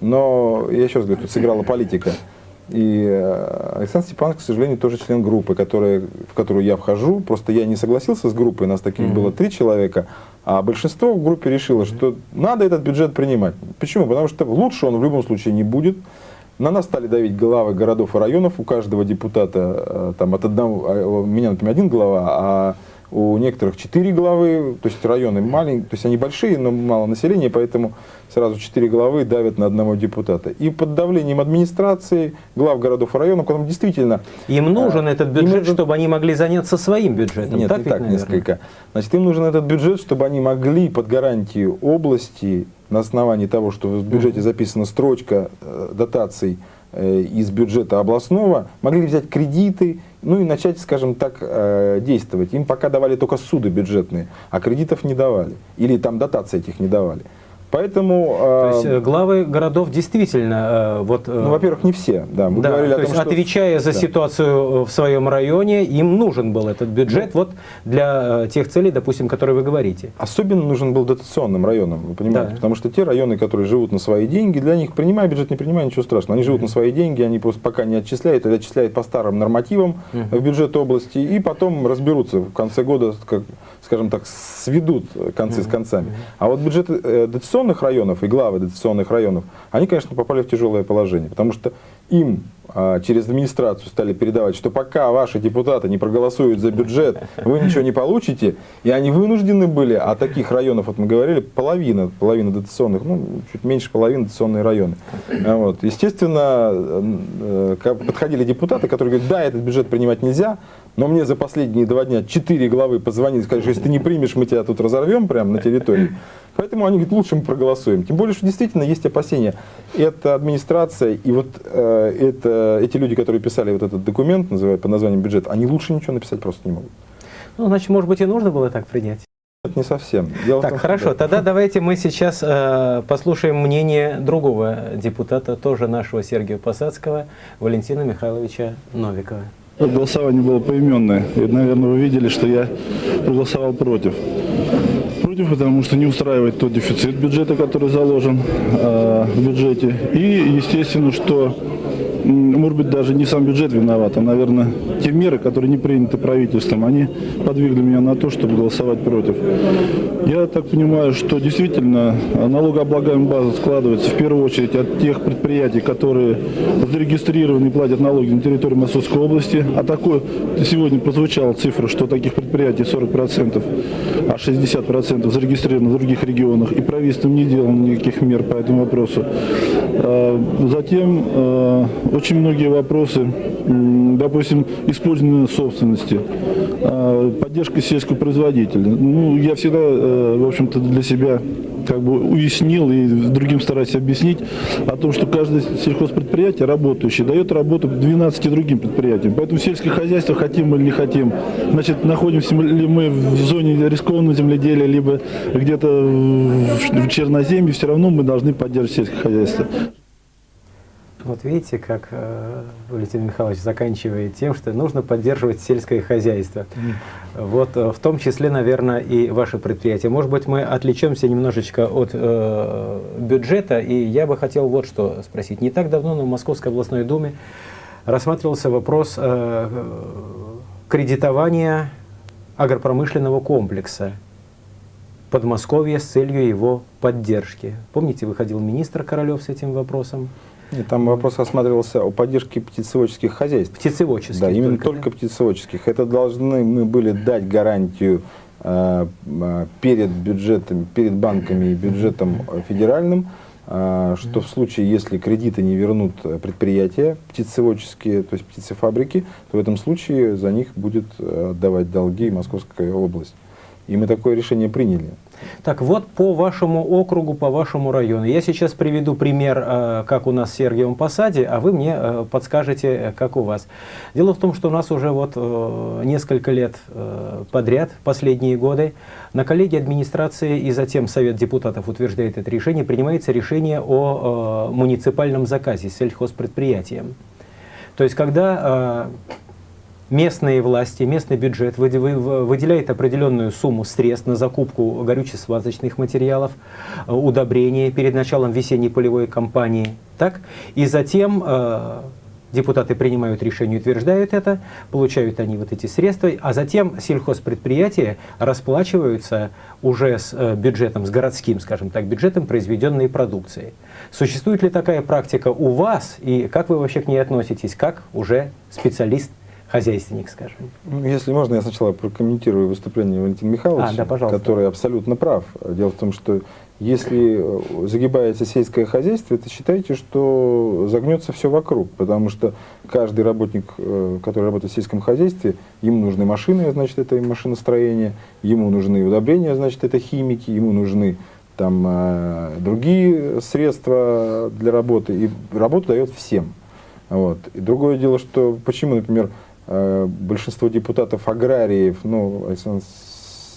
Но, я еще раз говорю, тут сыграла политика. И э, Александр Степанович, к сожалению, тоже член группы, которая, в которую я вхожу. Просто я не согласился с группой, нас таких было три человека, а большинство в группе решило, что надо этот бюджет принимать. Почему? Потому что лучше он в любом случае не будет. На нас стали давить главы городов и районов, у каждого депутата, э, там, от одного, а, меня, например, один глава, а у некоторых четыре главы, то есть районы маленькие, то есть они большие, но мало населения, поэтому сразу четыре главы давят на одного депутата. И под давлением администрации, глав городов и районов, которым действительно... Им нужен а, этот бюджет, нужен- чтобы они могли заняться своим бюджетом. Нет, так ведь, так наверное? несколько. Значит, им нужен этот бюджет, чтобы они могли под гарантию области, на основании того, что в бюджете записана строчка э, дотаций э, из бюджета областного, могли взять кредиты, ну и начать, скажем так, э, действовать. Им пока давали только суды бюджетные, а кредитов не давали. Или там дотации этих не давали. Поэтому... То есть э, главы городов действительно, э, вот, э, ну, во-первых, не все, да. Мы да, говорили то о том, есть что... отвечая за Да. ситуацию в своем районе, им нужен был этот бюджет вот для тех целей, допустим, которые вы говорите. Особенно нужен был дотационным районам, вы понимаете? Да. Потому что те районы, которые живут на свои деньги, для них, принимая бюджет, не принимая, ничего страшного. Они живут на свои деньги, они просто пока не отчисляют, или отчисляют по старым нормативам в бюджет области, и потом разберутся в конце года, как, скажем так, сведут концы с концами. А вот бюджеты э, дотационных районов и главы дотационных районов, они, конечно, попали в тяжелое положение, потому что им а, через администрацию стали передавать, что пока ваши депутаты не проголосуют за бюджет, вы ничего не получите, и они вынуждены были, а таких районов, вот мы говорили, половина, половина дотационных, ну, чуть меньше половины дотационные районы. А Вот. Естественно, э, э, подходили депутаты, которые говорят, да, этот бюджет принимать нельзя, но мне за последние два дня четыре главы позвонили, сказали, что если ты не примешь, мы тебя тут разорвем прямо на территории. Поэтому они говорят, лучше мы проголосуем. Тем более, что действительно есть опасения. Это администрация и вот э, это, эти люди, которые писали вот этот документ, называют под названием бюджет, они лучше ничего написать просто не могут. Ну, значит, может быть, и нужно было так принять. Это не совсем. Дело Так, том, хорошо, тогда давайте мы сейчас э, послушаем мнение другого депутата, тоже нашего Сергея Посадского, Валентина Михайловича Новикова. Голосование было поименное. И, наверное, вы видели, что я проголосовал против. Против, потому что не устраивает тот дефицит бюджета, который заложен э, в бюджете. И, естественно, что, может быть, даже не сам бюджет виноват, а, наверное, те меры, которые не приняты правительством, они подвигли меня на то, чтобы голосовать против. Я так понимаю, что действительно э, налогооблагаемая база складывается в первую очередь от тех предприятий, которые зарегистрированы и платят налоги на территории Московской области. А такое сегодня прозвучала цифра, что таких предприятий 40%, а 60% зарегистрированы в других регионах. И правительством не делано никаких мер по этому вопросу. Э, Затем э, очень многие вопросы, допустим, использование собственности, э, поддержка сельского производителя. Ну, я всегда, в общем-то, для себя как бы уяснил и другим стараюсь объяснить о том, что каждое сельхозпредприятие работающее дает работу 12 другим предприятиям. Поэтому сельское хозяйство, хотим мы или не хотим, значит, находимся ли мы в зоне рискованного земледелия, либо где-то в черноземье, все равно мы должны поддерживать сельское хозяйство. Вот видите, как э, Валентин Михайлович заканчивает тем, что нужно поддерживать сельское хозяйство. Вот э, в том числе, наверное, и ваше предприятие. Может быть, мы отвлечемся немножечко от э, бюджета, и я бы хотел вот что спросить. Не так давно на Московской областной думе рассматривался вопрос э, кредитования агропромышленного комплекса Подмосковья с целью его поддержки. Помните, выходил министр Королев с этим вопросом? Нет, там вопрос осматривался о поддержке птицеводческих хозяйств. Птицеводческих. Да, именно только, только, птицеводческих. Это должны мы были дать гарантию э, э, перед бюджетом, перед банками и бюджетом федеральным, э, что в случае, если кредиты не вернут предприятия птицеводческие, то есть птицефабрики, то в этом случае за них будет э, отдавать долги Московская область. И мы такое решение приняли. Так, вот по вашему округу, по вашему району. Я сейчас приведу пример, э, как у нас в Сергиевом Посаде, а вы мне э, подскажете, как у вас. Дело в том, что у нас уже вот э, несколько лет подряд, последние годы, на коллегии администрации и затем Совет депутатов утверждает это решение, принимается решение о муниципальном заказе сельхозпредприятием. То есть, когда местные власти, местный бюджет выде- вы- выделяет определенную сумму средств на закупку горюче-смазочных материалов, э, удобрения перед началом весенней полевой кампании. Так? И затем э, депутаты принимают решение, утверждают это, получают они вот эти средства, а затем сельхозпредприятия расплачиваются уже с э, бюджетом, с городским, скажем так, бюджетом произведенной продукции. Существует ли такая практика у вас, и как вы вообще к ней относитесь, как уже специалист хозяйственник, скажем. Ну, Если можно, я сначала прокомментирую выступление Валентина Михайловича, А, да, пожалуйста. который абсолютно прав. Дело в том, что если э, загибается сельское хозяйство, это считайте, что загнется все вокруг, потому что каждый работник, э, который работает в сельском хозяйстве, ему нужны машины, значит, это машиностроение, ему нужны удобрения, значит, это химики, ему нужны там э, другие средства для работы, и работу дает всем. Вот. И другое дело, что почему, например, большинство депутатов аграриев, ну, Александр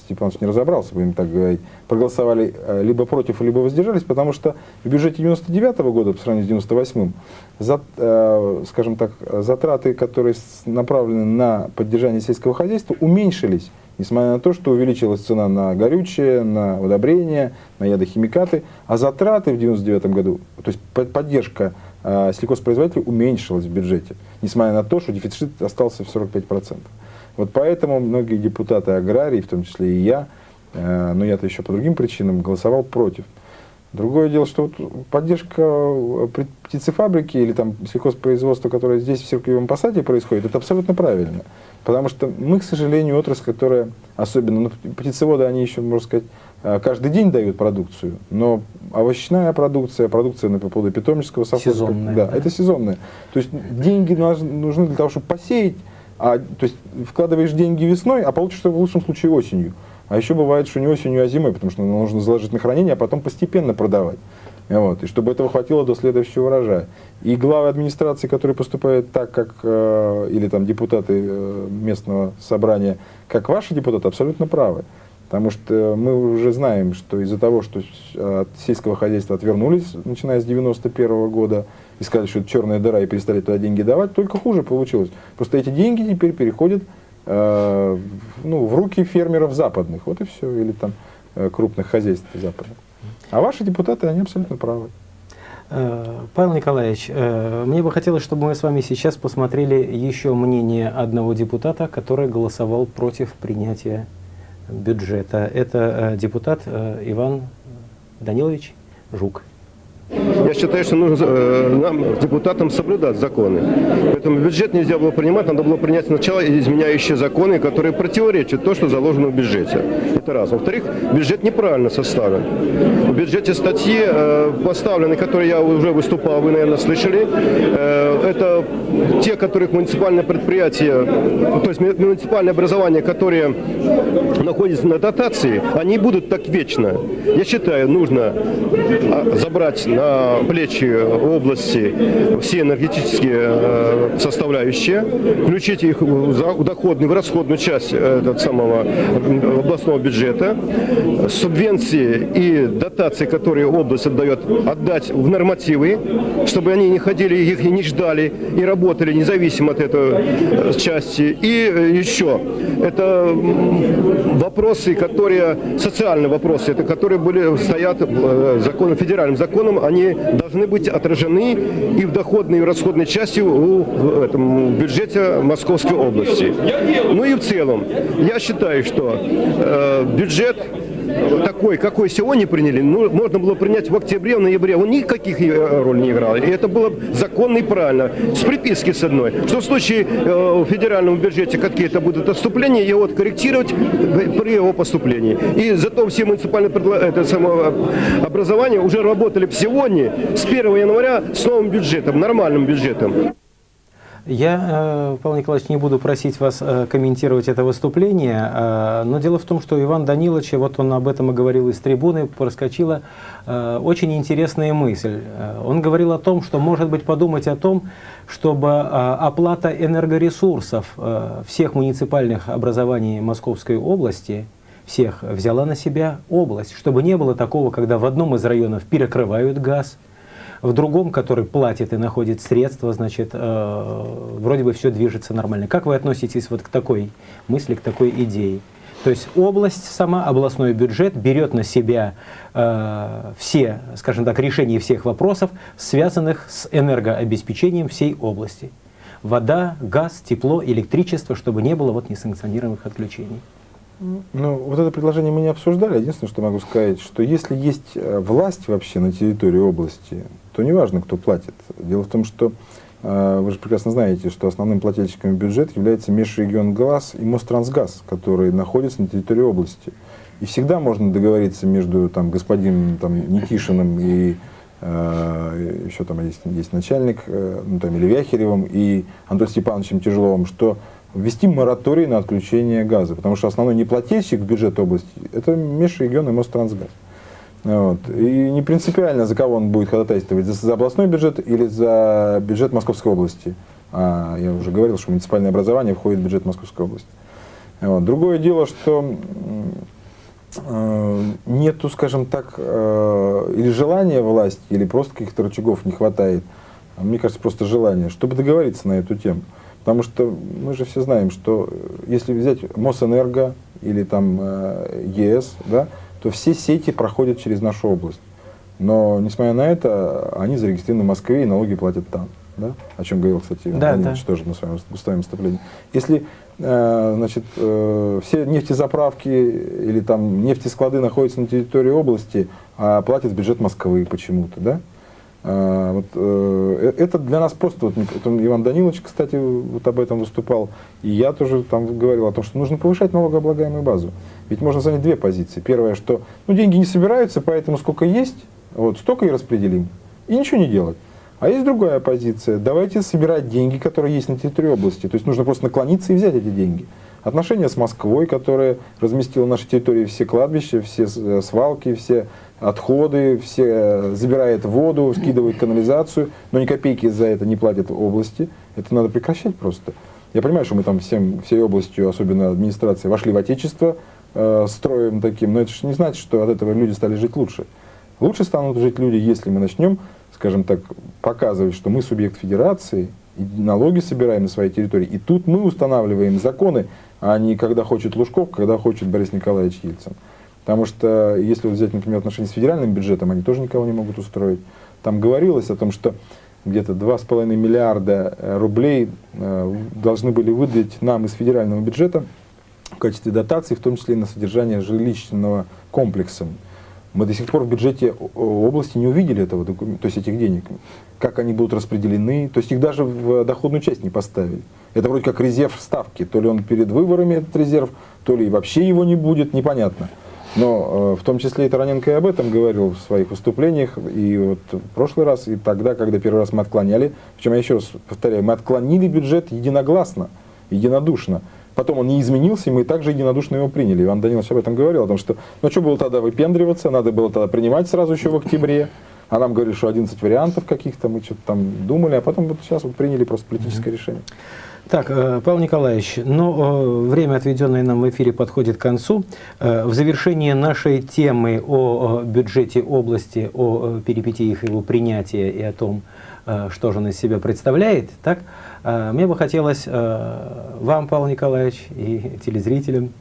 Степанович не разобрался, будем так говорить, проголосовали э, либо против, либо воздержались, потому что в бюджете 99 -го года по сравнению с 98 за, э, скажем так, затраты, которые направлены на поддержание сельского хозяйства, уменьшились, несмотря на то, что увеличилась цена на горючее, на удобрения, на ядохимикаты, а затраты в 99 году, то есть поддержка э, сельхозпроизводителей уменьшилась в бюджете, несмотря на то, что дефицит остался в 45%. Вот поэтому многие депутаты аграрии, в том числе и я, э, но я-то еще по другим причинам, голосовал против. Другое дело, что вот поддержка э, птицефабрики или там сельхозпроизводства, которое здесь в Сиркиевом Посаде происходит, это абсолютно правильно. Потому что мы, к сожалению, отрасль, которая, особенно ну, птицеводы, они еще, можно сказать, каждый день дают продукцию, но овощная продукция, продукция на поводу питомнического совхоза, сезонная, да, да. это сезонная. То есть деньги нужны для того, чтобы посеять, а, то есть вкладываешь деньги весной, а получишь в лучшем случае осенью. А еще бывает, что не осенью, а зимой, потому что нужно заложить на хранение, а потом постепенно продавать. Вот, и чтобы этого хватило до следующего урожая. И главы администрации, которые поступают так, как, э, или там депутаты э, местного собрания, как ваши депутаты, абсолютно правы. Потому что мы уже знаем, что из-за того, что от сельского хозяйства отвернулись, начиная с 91 года, и сказали, что это черная дыра, и перестали туда деньги давать, только хуже получилось. Просто эти деньги теперь переходят э, ну, в руки фермеров западных, вот и все, или там э, крупных хозяйств западных. А ваши депутаты, они абсолютно правы. Э, Павел Николаевич, э, мне бы хотелось, чтобы мы с вами сейчас посмотрели еще мнение одного депутата, который голосовал против принятия бюджета. Это э, депутат Иван Данилович Жук. Я считаю, что нужно э, нам, депутатам, соблюдать законы. Поэтому бюджет нельзя было принимать, надо было принять сначала изменяющие законы, которые противоречат то, что заложено в бюджете. Это раз. Во-вторых, бюджет неправильно составлен. В бюджете статьи э, поставлены, которые я уже выступал, вы, наверное, слышали. Э, это те, которых муниципальные предприятия, то есть муниципальные образования, которые находятся на дотации, они будут так вечно. Я считаю, нужно а, забрать на плечи области все энергетические э, составляющие, включить их в доходную, в расходную часть э, этого самого областного бюджета, субвенции и дотации, которые область отдает, отдать в нормативы, чтобы они не ходили, их не ждали и работали независимо от этой э, части. И еще, это вопросы, которые, социальные вопросы, это которые были, стоят законом, федеральным законом, они должны быть отражены и в доходной, и в расходной части в, в этом бюджете Московской области. Ну и в целом, я считаю, что э, бюджет такой, какой сегодня приняли, ну, можно было принять в октябре, в ноябре. Он никаких э, роли не играл. И это было законно и правильно. С приписки с одной. Что в случае э, в федеральном бюджете какие-то будут отступления, его корректировать при его поступлении. И зато все муниципальные это самое, образования уже работали сегодня с 1 января с новым бюджетом, нормальным бюджетом. Я, э, Павел Николаевич, не буду просить вас э, комментировать это выступление, э, но дело в том, что Иван Данилович, вот он об этом и говорил из трибуны, проскочила очень интересная мысль. Он говорил о том, что, может быть, подумать о том, чтобы оплата энергоресурсов всех муниципальных образований Московской области всех взяла на себя область, чтобы не было такого, когда в одном из районов перекрывают газ, в другом, который платит и находит средства, значит, э, вроде бы все движется нормально. Как вы относитесь вот к такой мысли, к такой идее? То есть область сама, областной бюджет берет на себя э, все, скажем так, решения всех вопросов, связанных с энергообеспечением всей области. Вода, газ, тепло, электричество, чтобы не было вот несанкционированных отключений. Ну, вот это предложение мы не обсуждали. Единственное, что могу сказать, что если есть э, власть вообще на территории области, то неважно, кто платит. Дело в том, что э, вы же прекрасно знаете, что основным плательщиком бюджета является межрегион ГЛАС и Мострансгаз, который находится на территории области. И всегда можно договориться между там, господином там, Никишиным и э, еще там есть, есть начальник, э, ну, там, или Вяхеревым, и Антоном Степановичем Тяжеловым, что ввести мораторий на отключение газа, потому что основной неплательщик в бюджет области – это межрегион и Мострансгаз. Вот. И не принципиально, за кого он будет ходатайствовать, за, за областной бюджет или за бюджет Московской области. А, я уже говорил, что муниципальное образование входит в бюджет Московской области. Вот. Другое дело, что э, нету, скажем так, э, или желания власти, или просто каких-то рычагов не хватает. Мне кажется, просто желание, чтобы договориться на эту тему. Потому что мы же все знаем, что э, если взять Мосэнерго или там э, ЕС, да, то все сети проходят через нашу область. Но, несмотря на это, они зарегистрированы в Москве и налоги платят там. Да? О чем говорил, кстати, Иван Да, Владимирович да. тоже на своем, своем выступлении. Если э, значит, э, все нефтезаправки или там нефтесклады находятся на территории области, а платят бюджет Москвы почему-то, да? А, вот, э, это для нас просто, вот, Иван Данилович, кстати, вот об этом выступал, и я тоже там говорил о том, что нужно повышать налогооблагаемую базу. Ведь можно занять две позиции. Первое, что ну, деньги не собираются, поэтому сколько есть, вот столько и распределим, и ничего не делать. А есть другая позиция. Давайте собирать деньги, которые есть на территории области. То есть нужно просто наклониться и взять эти деньги. Отношения с Москвой, которая разместила на нашей территории все кладбища, все э, свалки, все отходы, все э, забирает воду, скидывает канализацию, но ни копейки за это не платят области. Это надо прекращать просто. Я понимаю, что мы там всем, всей областью, особенно администрации, вошли в отечество э, строем таким, но это же не значит, что от этого люди стали жить лучше. Лучше станут жить люди, если мы начнем, скажем так, показывать, что мы субъект федерации, и налоги собираем на своей территории. И тут мы устанавливаем законы, а не когда хочет Лужков, когда хочет Борис Николаевич Ельцин. Потому что, если взять, например, отношения с федеральным бюджетом, они тоже никого не могут устроить. Там говорилось о том, что где-то 2,5 миллиарда э, рублей э, должны были выдать нам из федерального бюджета в качестве дотации, в том числе и на содержание жилищного комплекса. Мы до сих пор в бюджете области не увидели этого документа, то есть этих денег, как они будут распределены, то есть их даже в доходную часть не поставили. Это вроде как резерв ставки, то ли он перед выборами этот резерв, то ли вообще его не будет, непонятно. Но э, в том числе и Тараненко и об этом говорил в своих выступлениях, и вот в прошлый раз, и тогда, когда первый раз мы отклоняли, причем я еще раз повторяю, мы отклонили бюджет единогласно, единодушно. Потом он не изменился, и мы также единодушно его приняли. Иван Данилович об этом говорил, о том, что ну что было тогда выпендриваться, надо было тогда принимать сразу еще в октябре. А нам говорили, что 11 вариантов каких-то, мы что-то там думали, а потом вот сейчас вот приняли просто политическое решение. Так, э, Павел Николаевич, ну, э, время, отведенное нам в эфире, подходит к концу. Э, В завершении нашей темы о бюджете области, о перипетиях его принятия и о том, что же он из себя представляет, так, э, мне бы хотелось э, вам, Павел Николаевич, и телезрителям,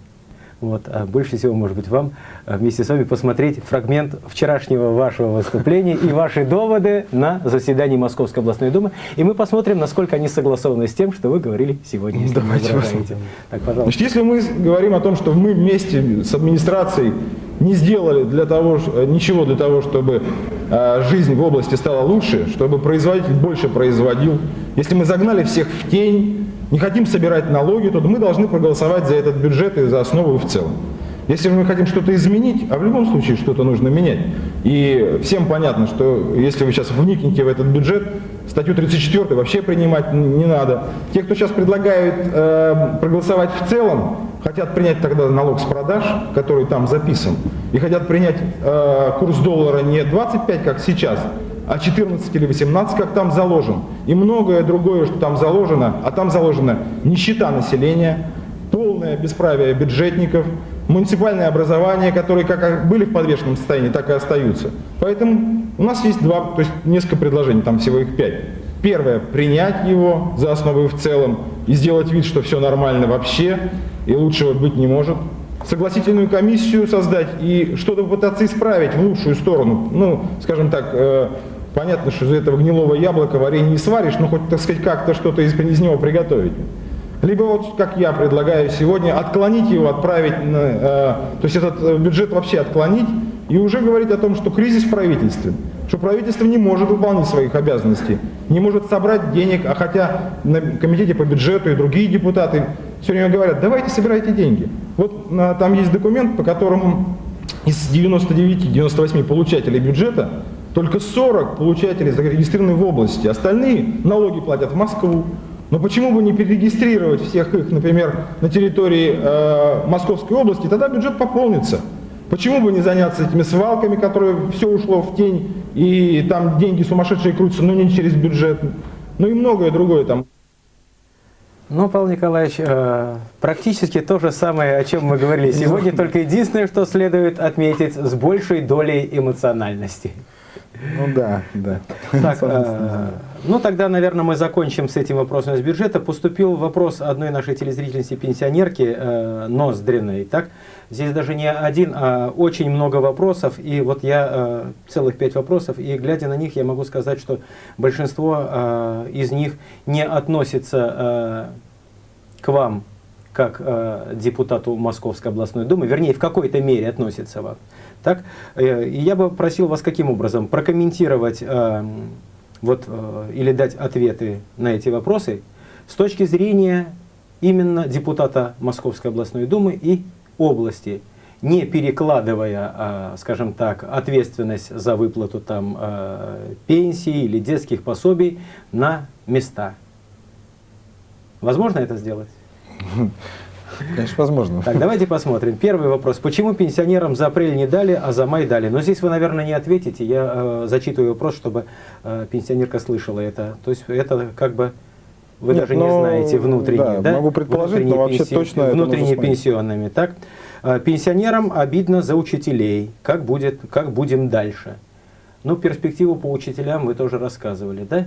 вот, а больше всего, может быть, вам э, вместе с вами посмотреть фрагмент вчерашнего вашего выступления и ваши доводы на заседании Московской областной думы. И мы посмотрим, насколько они согласованы с тем, что вы говорили сегодня, если Давайте посмотрим. Так, пожалуйста. Значит, если мы говорим о том, что мы вместе с администрацией не сделали для того, э, ничего для того, чтобы э, жизнь в области стала лучше, чтобы производитель больше производил, если мы загнали всех в тень, не хотим собирать налоги, то мы должны проголосовать за этот бюджет и за основу в целом. Если мы хотим что-то изменить, а в любом случае что-то нужно менять, и всем понятно, что если вы сейчас вникнете в этот бюджет, статью 34 вообще принимать не надо. Те, кто сейчас предлагают э, проголосовать в целом, хотят принять тогда налог с продаж, который там записан, и хотят принять э, курс доллара не 25, как сейчас, а 14 или 18, как там заложен, и многое другое, что там заложено, а там заложена нищета населения, полное бесправие бюджетников, муниципальное образование, которые как были в подвешенном состоянии, так и остаются. Поэтому у нас есть два, то есть несколько предложений, там всего их пять. Первое, принять его за основу в целом, и сделать вид, что все нормально вообще, и лучшего быть не может. Согласительную комиссию создать и что-то попытаться исправить в лучшую сторону. Ну, скажем так, э, понятно, что из этого гнилого яблока варенье не сваришь, но хоть, так сказать, как-то что-то из, из него приготовить. Либо вот, как я предлагаю сегодня, отклонить его, отправить, на, э, то есть этот э, бюджет вообще отклонить и уже говорить о том, что кризис в правительстве, что правительство не может выполнить своих обязанностей, не может собрать денег, а хотя на комитете по бюджету и другие депутаты все время говорят, давайте собирайте деньги. Вот э, там есть документ, по которому из 99-98 получателей бюджета только 40 получателей зарегистрированы в области, остальные налоги платят в Москву. Но почему бы не перерегистрировать всех их, например, на территории э, Московской области, тогда бюджет пополнится. Почему бы не заняться этими свалками, которые все ушло в тень, и там деньги сумасшедшие крутятся, но не через бюджет, ну и многое другое там. Ну, Павел Николаевич, э, практически то же самое, о чем мы говорили сегодня, только единственное, что следует отметить, с большей долей эмоциональности. Ну да, да. Так, э, ну тогда, наверное, мы закончим с этим вопросом из бюджета. Поступил вопрос одной нашей телезрительницы пенсионерки э, Ноздриной. Так? Здесь даже не один, а очень много вопросов. И вот я э, целых пять вопросов, и глядя на них, я могу сказать, что большинство э, из них не относится э, к вам, как э, депутату Московской областной думы, вернее, в какой-то мере относится вам. Так? Э, и я бы просил вас каким образом прокомментировать э, вот, э, или дать ответы на эти вопросы с точки зрения именно депутата Московской областной думы и области, не перекладывая, э, скажем так, ответственность за выплату там, э, пенсии или детских пособий на места. Возможно это сделать? Конечно, возможно. Так, давайте посмотрим. Первый вопрос. Почему пенсионерам за апрель не дали, а за май дали? Но здесь вы, наверное, не ответите. Я э, зачитываю вопрос, чтобы э, пенсионерка слышала это. То есть это как бы вы Нет, даже но, не знаете внутренние, да, да? могу предположить, Внутренние но вообще пенси... точно смотреть. пенсионными, так? Э, Пенсионерам обидно за учителей. Как, будет, как будем дальше? Ну, перспективу по учителям вы тоже рассказывали, да?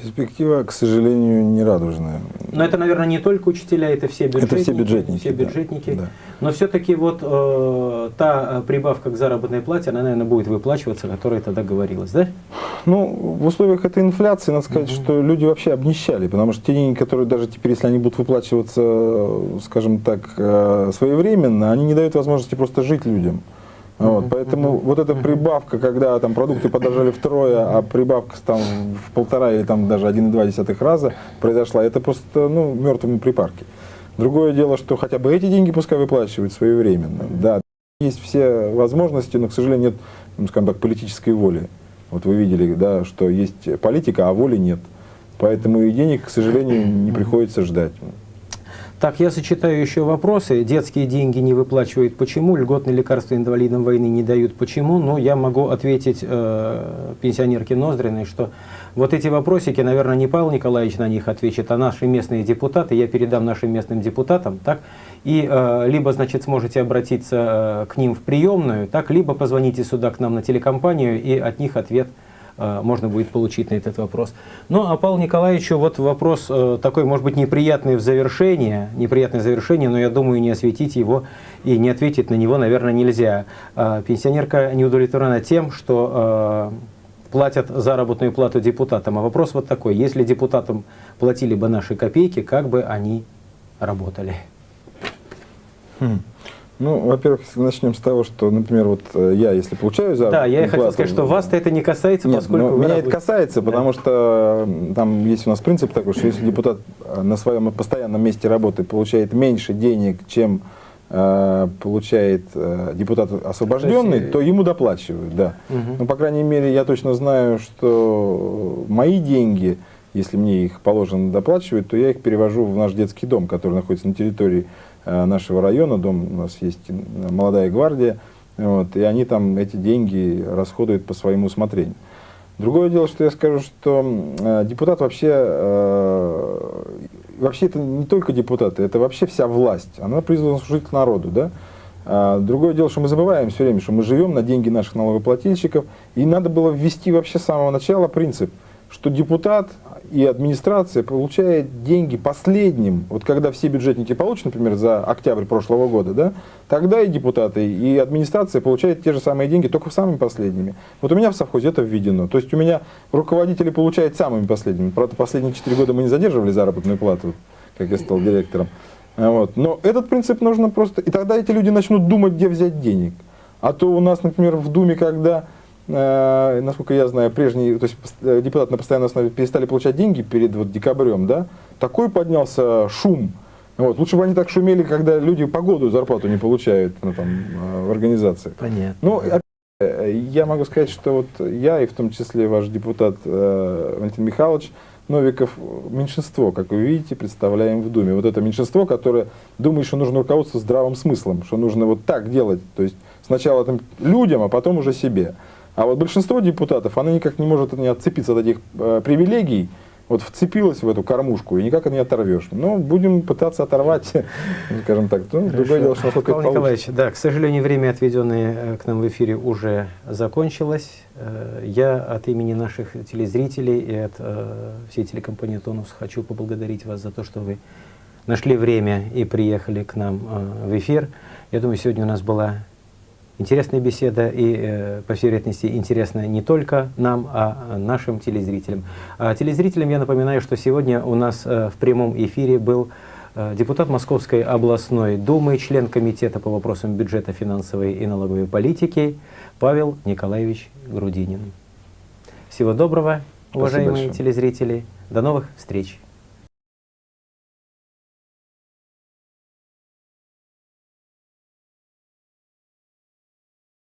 Перспектива, к сожалению, не радужная. Но это, наверное, не только учителя, это все бюджетники. Это все бюджетники, все бюджетники. да. Но все-таки вот э, та э, прибавка к заработной плате, она, наверное, будет выплачиваться, о которой тогда говорилось, да? Ну, в условиях этой инфляции, надо сказать, что люди вообще обнищали, потому что те деньги, которые даже теперь, если они будут выплачиваться, э, скажем так, э, своевременно, они не дают возможности просто жить людям. Вот, поэтому вот эта прибавка, когда там продукты подорожали втрое, а прибавка там в полтора или там даже 1,2 раза произошла, это просто ну, мертвому припарки. Другое дело, что хотя бы эти деньги пускай выплачивают своевременно. Да, есть все возможности, но, к сожалению, нет, ну, скажем так, политической воли. Вот вы видели, да, что есть политика, а воли нет. Поэтому и денег, к сожалению, не приходится ждать. Так, я сочетаю еще вопросы. Детские деньги не выплачивают почему? Льготные лекарства инвалидам войны не дают почему? Ну, я могу ответить э, пенсионерке Ноздриной, что вот эти вопросики, наверное, не Павел Николаевич на них ответит, а наши местные депутаты. Я передам нашим местным депутатам, так? И э, либо, значит, сможете обратиться э, к ним в приемную, так, либо позвоните сюда к нам на телекомпанию, и от них ответ можно будет получить на этот вопрос. Ну, а Павлу Николаевичу вот вопрос э, такой, может быть, неприятный в завершение, неприятное завершение, но я думаю, не осветить его и не ответить на него, наверное, нельзя. Э, пенсионерка не удовлетворена тем, что э, платят заработную плату депутатам. А вопрос вот такой, если депутатам платили бы наши копейки, как бы они работали? Хм. Ну, во-первых, начнем с того, что, например, вот э, я, если получаю за Да, я и хотел сказать, что вас-то это не касается, Нет, поскольку вы меня работаете. это касается, потому что там есть у нас принцип такой, что если депутат э, на своем постоянном месте работы получает меньше денег, чем э, получает э, депутат освобожденный, То есть, то ему доплачивают, да. Мгм. Ну, по крайней мере, я точно знаю, что мои деньги, если мне их положено доплачивать, то я их перевожу в наш детский дом, который находится на территории нашего района. Дом у нас есть э, молодая гвардия, вот, и они там эти деньги расходуют по своему усмотрению. Другое дело, что я скажу, что э, депутат вообще, э, вообще это не только депутаты, это вообще вся власть. Она призвана служить народу, да? А другое дело, что мы забываем все время, что мы живем на деньги наших налогоплательщиков, и надо было ввести вообще с самого начала принцип, что депутат и администрация получает деньги последним. Вот когда все бюджетники получат, например, за октябрь прошлого года, да, тогда и депутаты, и администрация получают те же самые деньги, только самыми последними. Вот у меня в совхозе это введено. То есть у меня руководители получают самыми последними. Правда, последние 4 года мы не задерживали заработную плату, как я стал директором. А Вот. Но этот принцип нужно просто... И тогда эти люди начнут думать, где взять денег. А то у нас, например, в Думе, когда, насколько я знаю, прежние, то есть э, депутаты на постоянной основе перестали получать деньги перед вот, декабрем, да, такой поднялся шум. Вот. Лучше бы они так шумели, когда люди по году зарплату не получают ну, там, э, в организации. Понятно. Ну, опять, э, я могу сказать, что вот я и в том числе ваш депутат э, Валентин Михайлович Новиков меньшинство, как вы видите, представляем в Думе. Вот это меньшинство, которое думает, что нужно руководство здравым смыслом, что нужно вот так делать, то есть сначала там, людям, а потом уже себе. А вот большинство депутатов, оно никак не может не отцепиться от этих э, привилегий, вот вцепилась в эту кормушку, и никак не оторвешь. Но будем пытаться оторвать, ну, [laughs] скажем так. Ну, другое дело, что насколько Павел это получится. Николаевич, да, к сожалению, время, отведенное э, к нам в эфире, уже закончилось. Э, Я от имени наших телезрителей и от э, всей телекомпании «Тонус» хочу поблагодарить вас за то, что вы нашли время и приехали к нам в эфир. Я думаю, сегодня у нас была интересная беседа и, э, по всей вероятности, интересная не только нам, а нашим телезрителям. А телезрителям я напоминаю, что сегодня у нас э, в прямом эфире был э, депутат Московской областной думы, член комитета по вопросам бюджета, финансовой и налоговой политики Павел Николаевич Грудинин. Всего доброго, уважаемые телезрители. До новых встреч.